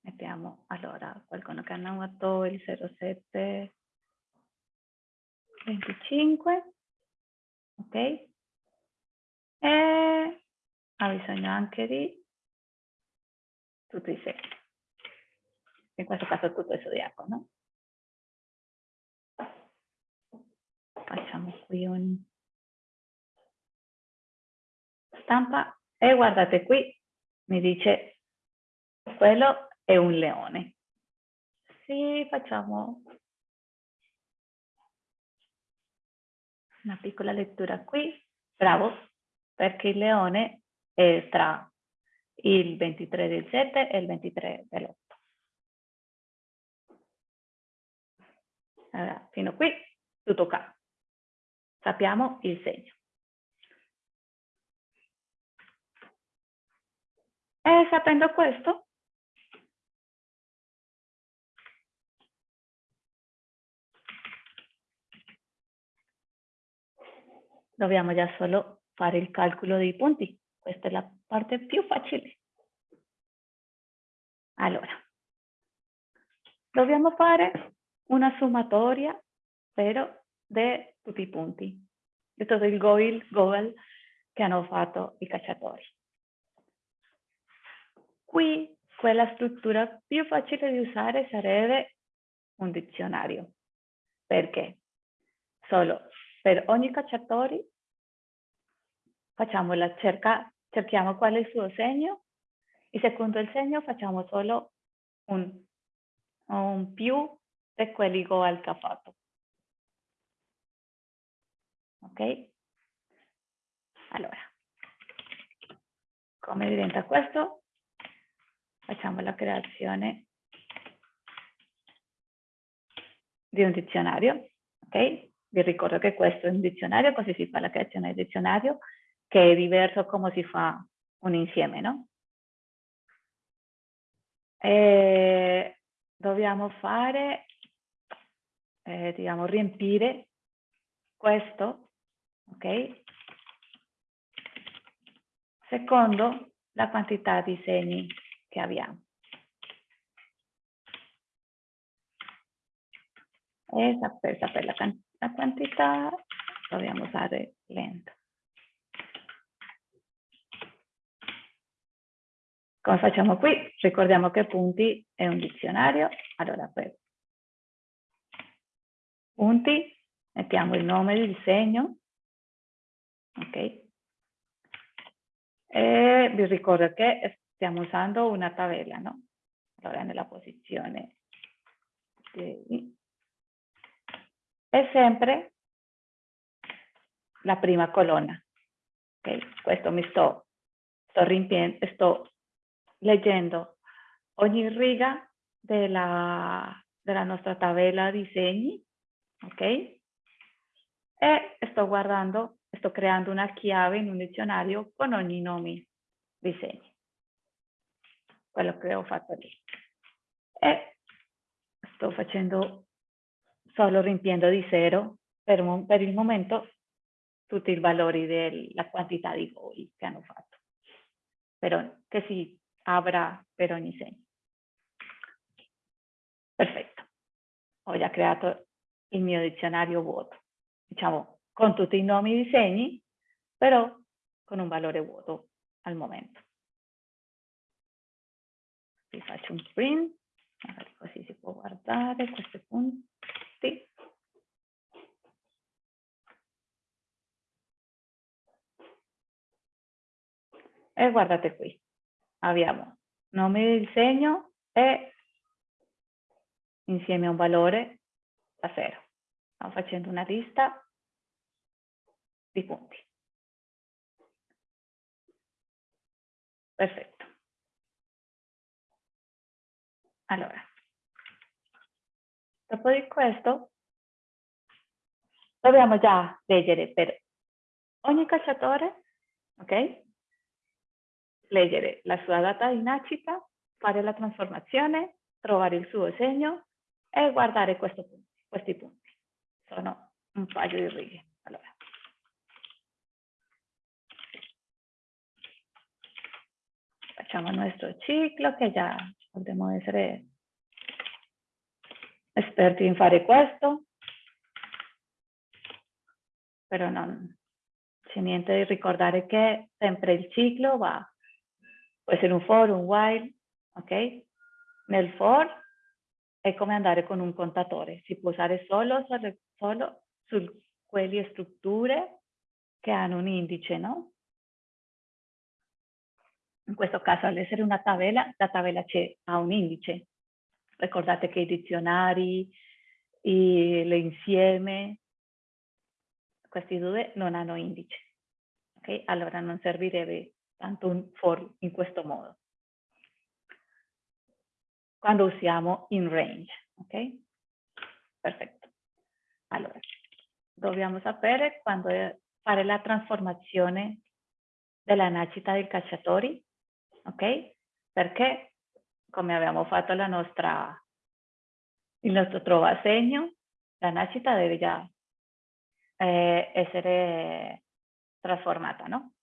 Mettiamo allora qualcuno che ha notato il 07 25, ok? E ha bisogno anche di tutti i segni. In questo caso tutto il zodiaco, no? Facciamo qui un stampa e guardate qui, mi dice quello è un leone. Sì, facciamo una piccola lettura qui. Bravo, perché il leone è tra il 23 del 7 e il 23 dell'8. Allora, fino qui tutto qua. Sappiamo il segno. E sapendo questo, dobbiamo già solo fare il calcolo dei punti. Questa è la parte più facile. Allora, dobbiamo fare una sommatoria, però, di tutti i punti, di tutto il goal, goal che hanno fatto i cacciatori. Qui quella struttura più facile di usare sarebbe un dizionario. Perché? Solo per ogni cacciatore facciamo la cerca, cerchiamo qual è il suo segno e secondo il segno facciamo solo un, un più di quelli che ha fatto. Ok? Allora, come diventa questo? facciamo la creazione di un dizionario, ok? Vi ricordo che questo è un dizionario, così si fa la creazione del dizionario, che è diverso come si fa un insieme, no? E dobbiamo fare, eh, diciamo, riempire questo, ok? Secondo la quantità di segni che abbiamo. E per sapere la, la quantità dobbiamo usare lento. Come facciamo qui? Ricordiamo che punti è un dizionario. Allora, per punti mettiamo il nome del segno. Ok? E vi ricordo che stiamo usando una tabella, no? Allora, nella posizione di... è sempre la prima colonna. Ok? Questo mi sto, sto riempiendo, sto leggendo ogni riga della, della nostra tabella di segni, ok? E sto guardando, sto creando una chiave in un dizionario con ogni nome di segni. Quello che ho fatto. E sto facendo solo riempiendo di zero per, per il momento tutti i valori della quantità di voli che hanno fatto. Però che si avrà per ogni segno. Perfetto. Ho già creato il mio dizionario vuoto, diciamo con tutti i nomi di segni, però con un valore vuoto al momento. Vi faccio un print, magari così si può guardare questi punti. E guardate qui, abbiamo nome del segno e insieme a un valore da zero. Stiamo facendo una lista di punti. Perfetto. Allora, dopo di questo dobbiamo già leggere per ogni cacciatore, ok? Leggere la sua data di nascita, fare la trasformazione, trovare il suo segno e guardare punti, questi punti. Sono un paio di righe. Allora. Facciamo il nostro ciclo che già dobbiamo essere esperti in fare questo, però non c'è niente di ricordare che sempre il ciclo va può essere un for, un while, ok? Nel for è come andare con un contatore, si può usare solo, solo su quelle strutture che hanno un indice, no? In questo caso, all'essere una tabella, la tabella ha un indice. Ricordate che i dizionari, l'insieme, questi due non hanno indice. Okay? Allora non servirebbe tanto for in questo modo. Quando usiamo in range, ok? Perfetto. Allora, dobbiamo sapere quando fare la trasformazione della nascita dei cacciatori, ok? Perché, come abbiamo fatto la nostra, il nostro trova segno, la nascita deve già eh, essere trasformata, no?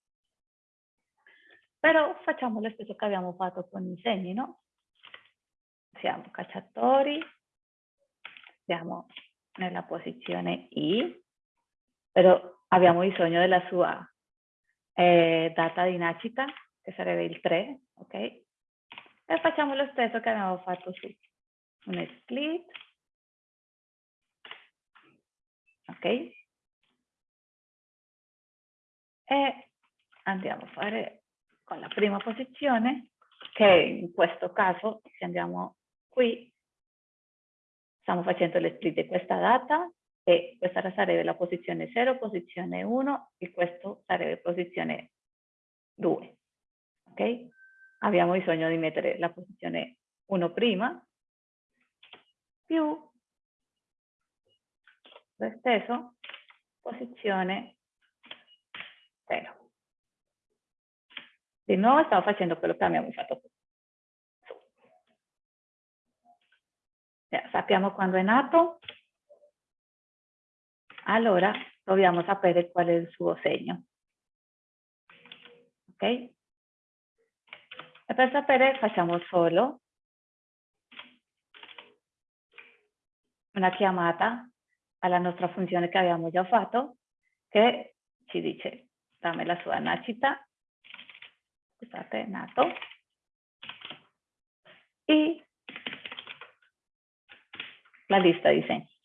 Però facciamo lo stesso che abbiamo fatto con i segni, no? Siamo cacciatori, siamo nella posizione I, però abbiamo bisogno della sua eh, data di nascita, che sarebbe il 3, ok? E facciamo lo stesso che abbiamo fatto su un split, ok? E andiamo a fare con la prima posizione, che in questo caso, se andiamo qui, stiamo facendo le split di questa data e questa sarebbe la posizione 0, posizione 1 e questo sarebbe posizione 2. Ok? Abbiamo bisogno di mettere la posizione 1 prima più lo stesso posizione 0. Di nuovo stavo facendo quello che abbiamo fatto. sappiamo quando è nato? Allora dobbiamo sapere qual è il suo segno. Ok? E per sapere facciamo solo una chiamata alla nostra funzione che abbiamo già fatto che ci dice dammi la sua nascita, scusate, nato, e la lista di segni.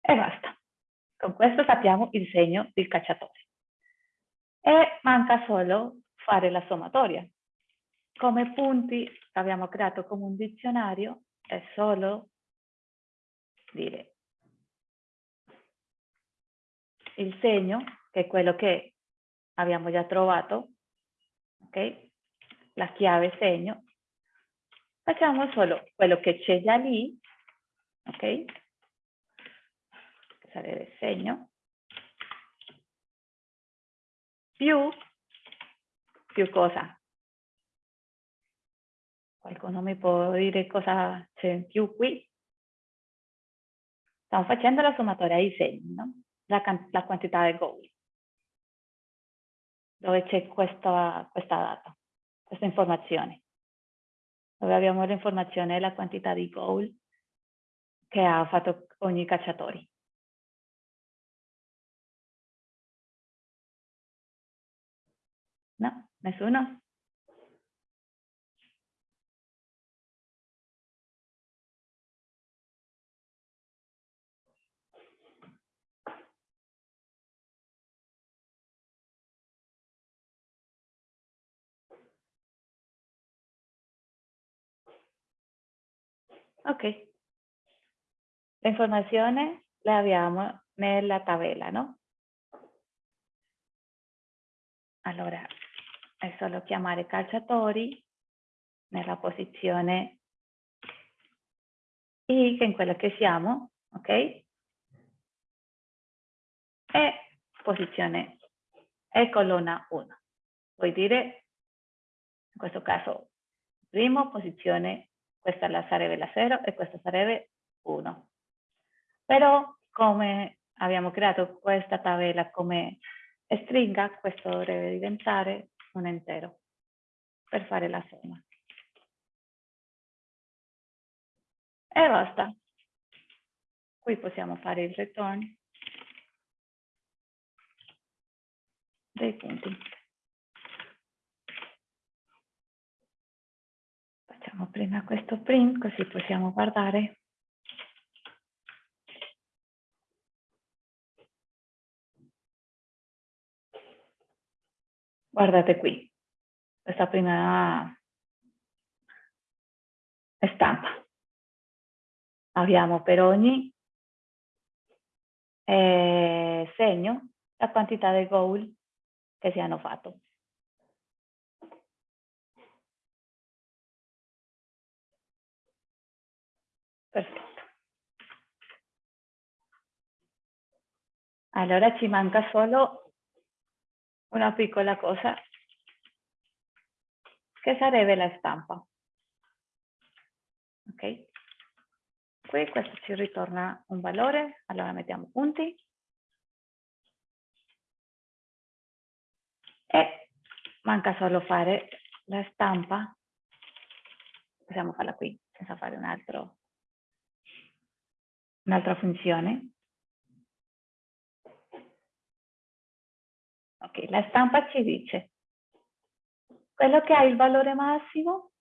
E basta. Con questo sappiamo il segno del cacciatore. E manca solo fare la sommatoria. Come punti abbiamo creato come un dizionario è solo dire il segno, che è quello che abbiamo già trovato, ok? La chiave segno. Facciamo solo quello che c'è già lì, ok? Sarebbe segno. Più, più cosa? Qualcuno mi può dire cosa c'è in più qui? Stiamo facendo la sommatoria ai segni, no? la, la quantità del goal, dove c'è questa, questa data, questa informazione, dove abbiamo l'informazione e la quantità di goal che ha fatto ogni cacciatore. No? Nessuno? Ok. La informazione la abbiamo nella tabella, no? Allora, è solo chiamare calciatori nella posizione è in quella che siamo, ok? E posizione E colonna 1. Vuol dire, in questo caso, primo, posizione questa sarebbe la 0 e questa sarebbe 1. Però come abbiamo creato questa tabella come stringa, questo dovrebbe diventare un intero per fare la somma. E basta. Qui possiamo fare il return dei punti. Facciamo prima questo print così possiamo guardare. Guardate qui, questa prima stampa. Abbiamo per ogni eh, segno la quantità di goal che si hanno fatto. Perfetto. Allora ci manca solo una piccola cosa che sarebbe la stampa. Ok? Qui questo ci ritorna un valore, allora mettiamo punti. E manca solo fare la stampa, possiamo farla qui senza fare un altro un'altra funzione. Ok, la stampa ci dice quello che ha il valore massimo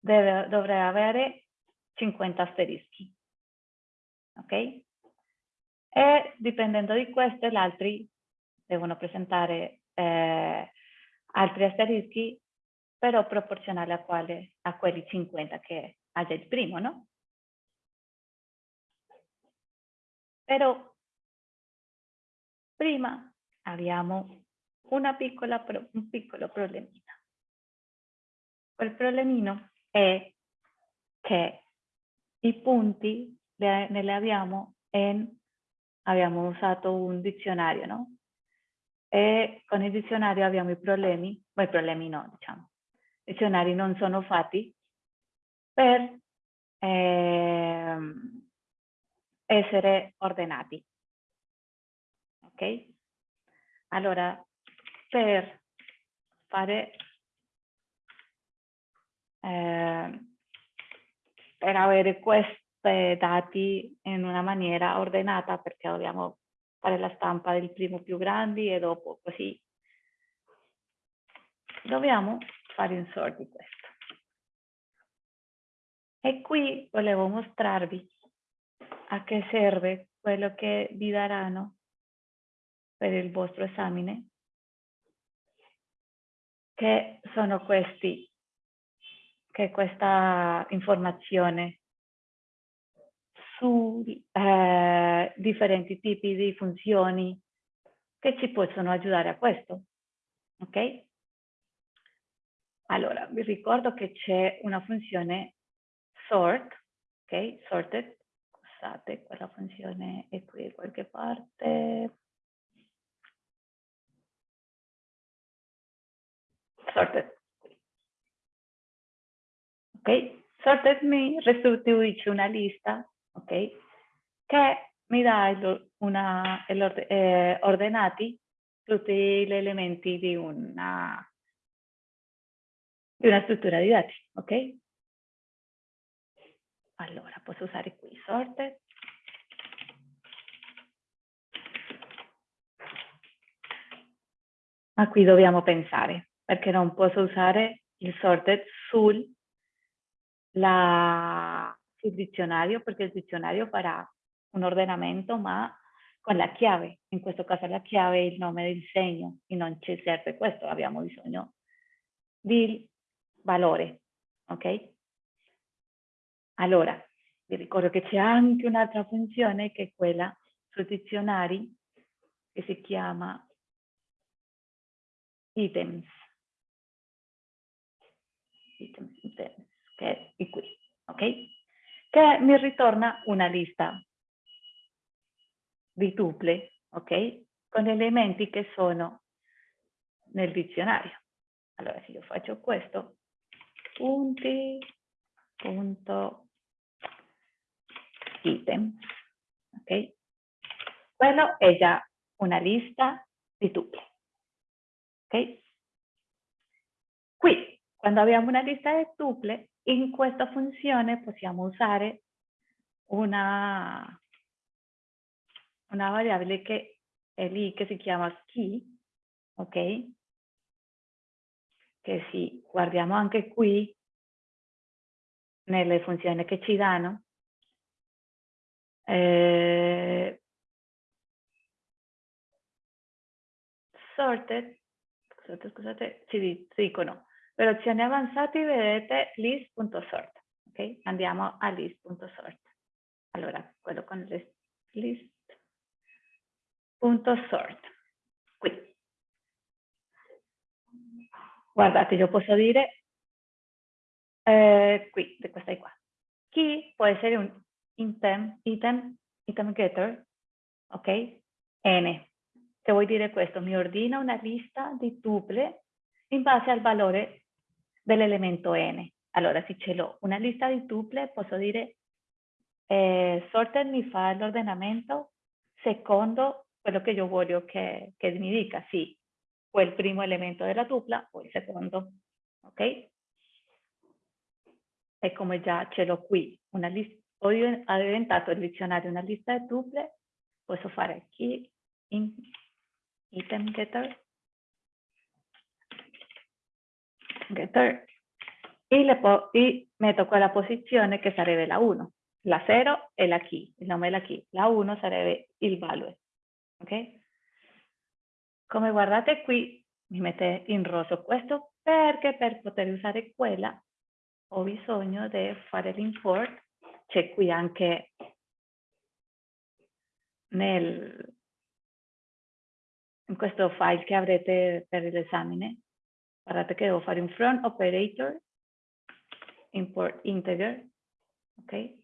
deve, dovrà avere 50 asterischi. Ok? E dipendendo di questo, gli altri devono presentare eh, altri asterischi, però proporzionali a, quale, a quelli 50 che ha già il primo, no? Però prima abbiamo piccola, un piccolo problemino. Quel problemino è che i punti ne li abbiamo in, abbiamo usato un dizionario, no? E con il dizionario abbiamo i problemi, ma i problemi no, diciamo. I dizionari non sono fatti per eh, essere ordinati. Ok? Allora, per fare eh, per avere questi dati in una maniera ordinata perché dobbiamo fare la stampa del primo più grandi e dopo così dobbiamo fare un sort di questo. E qui volevo mostrarvi a che serve quello che vi daranno per il vostro esame, che sono questi, che questa informazione su eh, differenti tipi di funzioni che ci possono aiutare a questo. Ok? Allora, vi ricordo che c'è una funzione sort, ok? Sorted, scusate, quella funzione è qui da qualche parte. Sorted. Ok? Sorted mi restituisce una lista, ok? Che mi dà una, eh, ordinati tutti gli elementi di una di una struttura di dati, ok? Allora, posso usare qui sorted. Ma qui dobbiamo pensare, perché non posso usare il sorted sul, la, sul dizionario, perché il dizionario farà un ordinamento, ma con la chiave. In questo caso la chiave è il nome del segno e non ci serve questo, abbiamo bisogno di valore, ok? Allora, vi ricordo che c'è anche un'altra funzione che è quella sui dizionari che si chiama items. Items, items che è qui, ok? Che mi ritorna una lista di tuple, ok? Con elementi che sono nel dizionario. Allora, se io faccio questo, punti, punto, item. Ok? Quello è già una lista di tuple. Ok? Qui, quando abbiamo una lista di tuple, in questa funzione possiamo usare una, una variabile che è lì che si chiama ski, ok? che sì, guardiamo anche qui nelle funzioni che ci danno. Eh, sorted, scusate, scusate, ci dicono, per opzioni avanzate vedete list.sort, ok? Andiamo a list.sort. Allora, quello con list.sort, qui. Guardate, io posso dire eh, qui, questa qua. Chi può essere un item, item, item getter, ok? N. Che vuol dire questo? Mi ordina una lista di tuple in base al valore dell'elemento n. Allora, se ce una lista di tuple, posso dire eh, sorted mi fa l'ordinamento secondo quello che io voglio che, che mi dica. Sì, o il primo elemento della tupla o il secondo, ok? E come già ce l'ho qui, una lista, ho diventato il dizionario una lista di tuple, posso fare key in item getter, getter e, le e metto quella posizione che sarebbe la 1. La 0 è la key, il nome è la key. La 1 sarebbe il value. Ok? Come guardate qui, mi mette in rosso questo perché per poter usare quella ho bisogno di fare l'import. C'è qui anche nel, in questo file che avrete per l'esame. Guardate che devo fare un front operator, import integer, ok?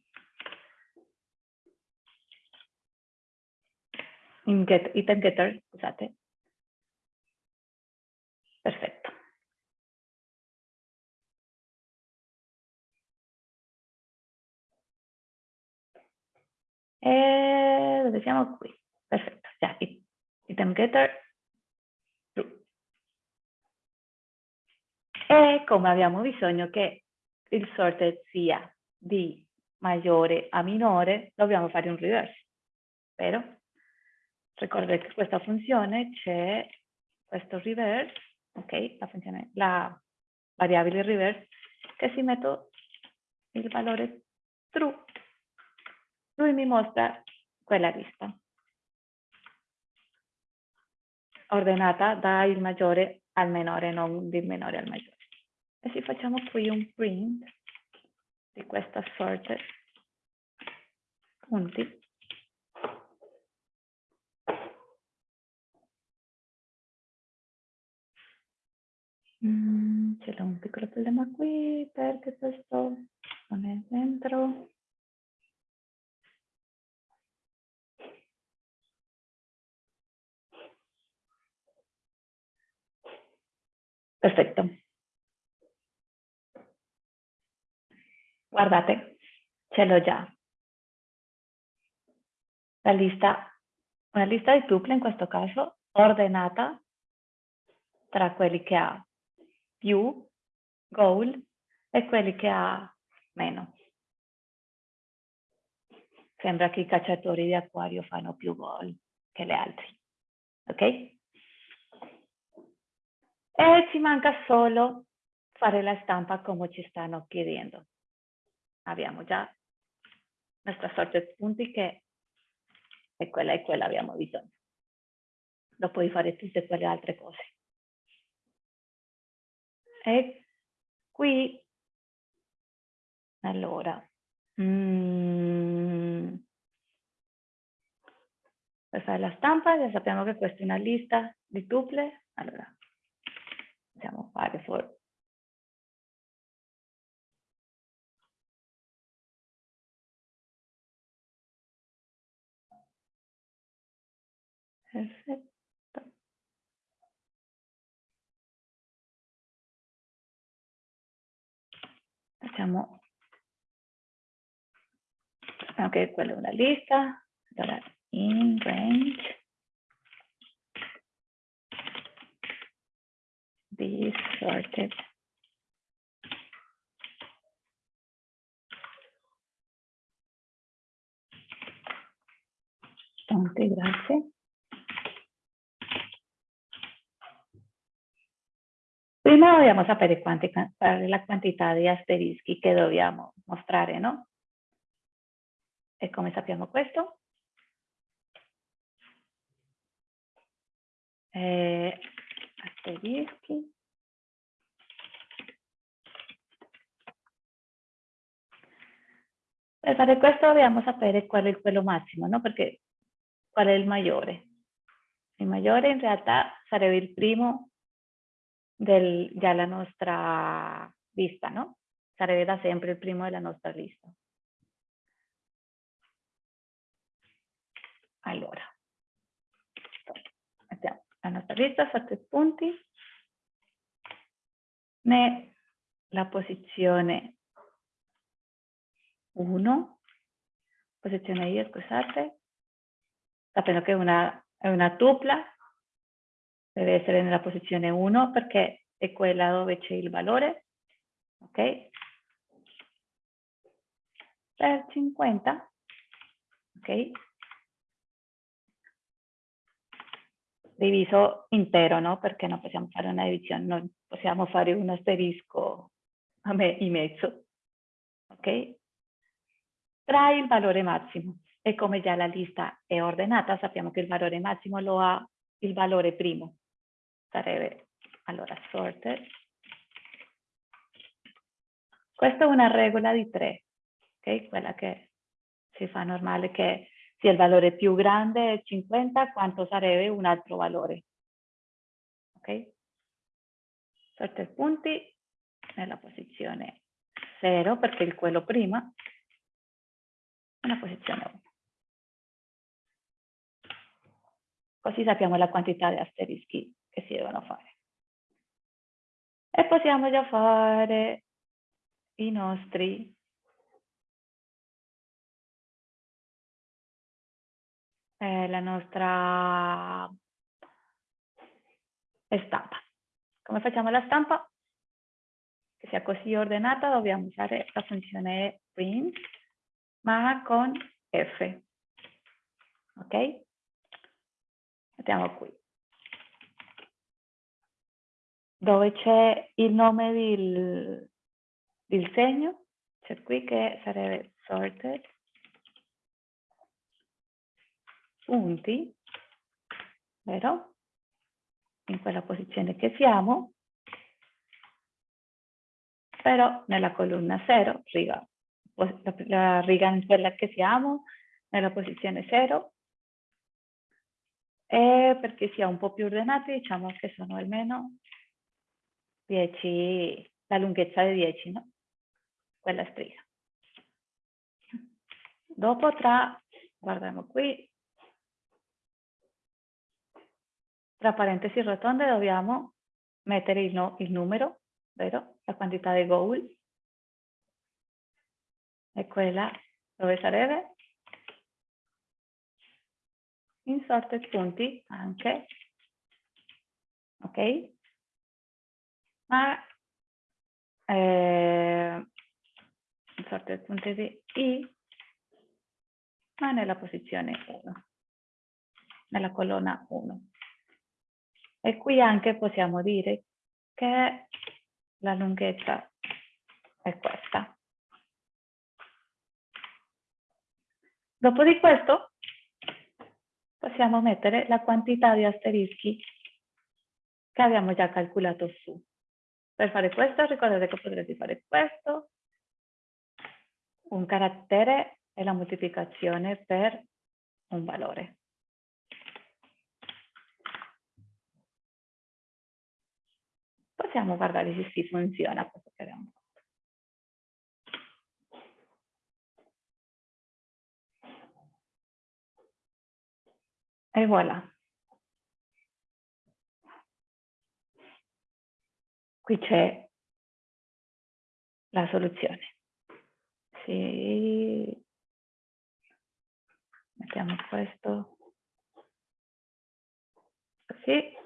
In get, item getter, scusate, E dove siamo qui? Perfetto, già, item getter. E come abbiamo bisogno che il sorted sia di maggiore a minore, dobbiamo fare un reverse. Vero? Ricordate che questa funzione c'è questo reverse, ok? La, funzione, la variabile reverse, che si mette il valore true. Lui mi mostra quella lista. Ordinata dal maggiore al minore, non del minore al maggiore. E se facciamo qui un print di questa sorte punti, Mm, c'è un piccolo problema qui perché questo non è dentro. Perfetto. Guardate, ce l'ho già. La lista, una lista di tuple in questo caso, ordinata tra quelli che ha più goal e quelli che ha meno. Sembra che i cacciatori di acquario fanno più gol che le altre. Ok? E ci manca solo fare la stampa come ci stanno chiedendo. Abbiamo già nostra sorte di punti che è quella e quella abbiamo bisogno. Dopo di fare tutte quelle altre cose. E qui, allora, mm, per fare la stampa già sappiamo che questa è una lista di tuple. Allora, possiamo fare for Perfetto. Facciamo sappiamo che quella è una lista. Allora, in range be sorted. Tante grazie. Prima dobbiamo sapere quanti, la quantità di asterischi che dobbiamo mostrare, no? E come sappiamo questo? Eh, asterischi. Per fare questo dobbiamo sapere qual è quello massimo, no? Perché qual è il maggiore? Il maggiore in realtà sarebbe il primo del, della nostra lista, no? Sarebbe da sempre il primo della nostra lista. Allora, lista, sette punti, ne la posizione 1, posizione io, scusate, sapendo che una, è una tupla, deve essere nella posizione 1 perché è quella dove c'è il valore, ok? Per 50, ok? Diviso intero, no? Perché non possiamo fare una divisione, non possiamo fare un asterisco a me in mezzo, ok? Tra il valore massimo e come già la lista è ordinata, sappiamo che il valore massimo lo ha il valore primo sarebbe allora sorted. Questa è una regola di tre, ok? Quella che si fa normale che sia il valore più grande 50, quanto sarebbe un altro valore. Ok? Sorted punti nella posizione 0 perché il quello prima, nella posizione 1. Così sappiamo la quantità di asterischi che si devono fare. E possiamo già fare i nostri eh, la nostra stampa. Come facciamo la stampa? Che sia così ordinata dobbiamo usare la funzione print ma con F. Ok? Mettiamo qui. Dove c'è il nome del, del segno, c'è qui che sarebbe sorted. Punti, vero? In quella posizione che siamo, però nella colonna 0, riga, la riga in quella che siamo, nella posizione 0, e perché sia un po' più ordinati diciamo che sono almeno 10, la lunghezza di 10, no? Quella striscia. Dopo tra, guardiamo qui, tra parentesi rotonde dobbiamo mettere il, no, il numero, vero? La quantità di goal. E quella dove sarebbe? Insorted punti anche. Ok? Ma eh, insorted punti di I ma nella posizione 1, nella colonna 1. E qui anche possiamo dire che la lunghezza è questa. Dopo di questo possiamo mettere la quantità di asterischi che abbiamo già calcolato su. Per fare questo ricordate che potrete fare questo, un carattere e la moltiplicazione per un valore. Possiamo guardare se si funziona questo che abbiamo fatto. E voilà. Qui c'è la soluzione. Sì, mettiamo questo così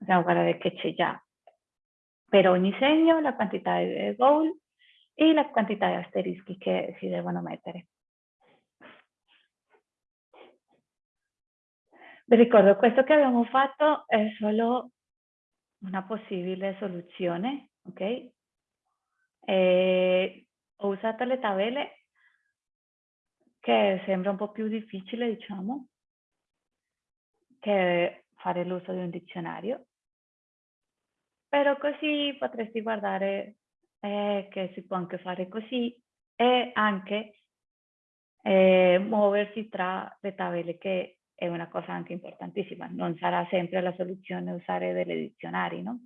possiamo guardare che c'è già per ogni segno la quantità di goal e la quantità di asterischi che si devono mettere. Vi ricordo, questo che abbiamo fatto è solo una possibile soluzione, ok? E ho usato le tabelle che sembra un po' più difficile, diciamo, che fare l'uso di un dizionario. Però così potresti guardare eh, che si può anche fare così e anche eh, muoversi tra le tabelle, che è una cosa anche importantissima. Non sarà sempre la soluzione usare delle dizionari, no?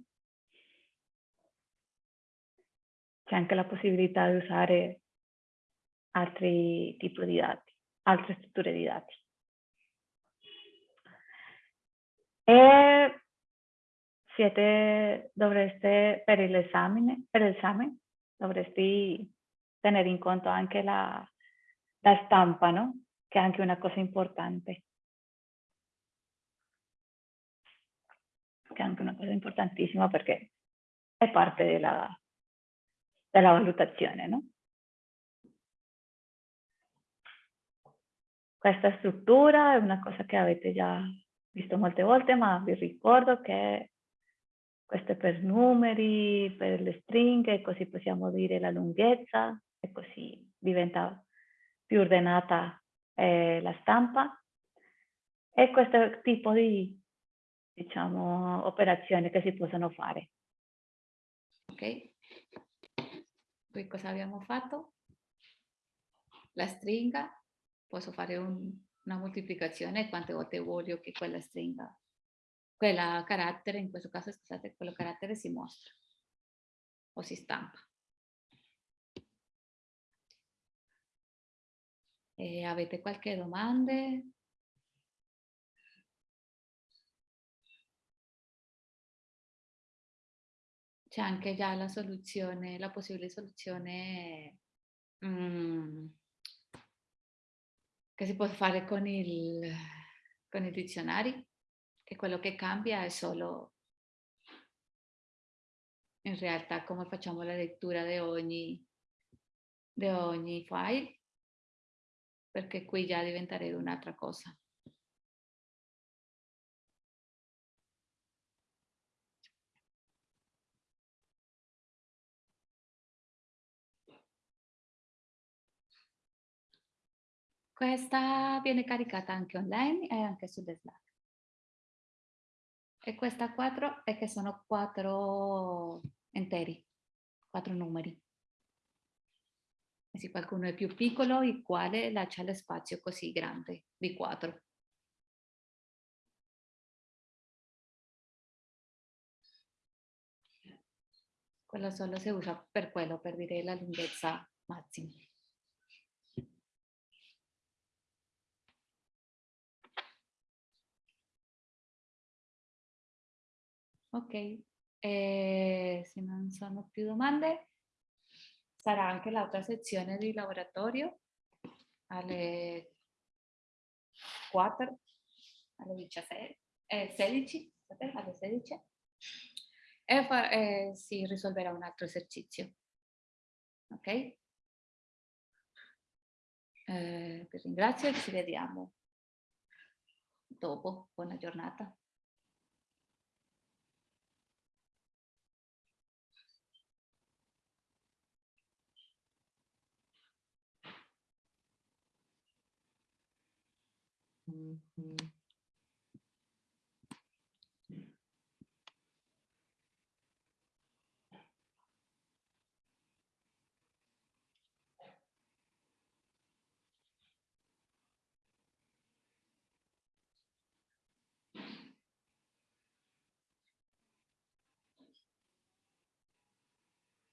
C'è anche la possibilità di usare altri tipi di dati, altre strutture di dati. E siete, dovreste, per l'esame, per l'esame, dovresti tenere in conto anche la, la stampa, no? Che è anche una cosa importante. Che è anche una cosa importantissima perché è parte della, della valutazione, no? Questa struttura è una cosa che avete già visto molte volte, ma vi ricordo che questo per numeri, per le stringhe, così possiamo dire la lunghezza e così diventa più ordinata eh, la stampa. E questo tipo di diciamo, operazioni che si possono fare. Ok, qui cosa abbiamo fatto? La stringa posso fare un, una moltiplicazione quante volte voglio che quella stringa, quella carattere, in questo caso scusate, quello carattere si mostra o si stampa. E avete qualche domanda? C'è anche già la soluzione, la possibile soluzione mm, che si può fare con il, con i dizionari, che quello che cambia è solo in realtà come facciamo la lettura di ogni, di ogni file, perché qui già diventerebbe un'altra cosa. Questa viene caricata anche online e anche su Slack. E questa 4 è che sono quattro interi, quattro numeri. E se qualcuno è più piccolo, il quale lascia lo spazio così grande di 4. Quello solo si usa per quello, per dire la lunghezza massima. Ok, eh, se non sono più domande, sarà anche l'altra sezione di laboratorio alle 4, alle 17, eh, 16, alle 16 e fa, eh, si risolverà un altro esercizio. Ok? Eh, vi ringrazio e ci vediamo dopo. Buona giornata. Mm-hmm.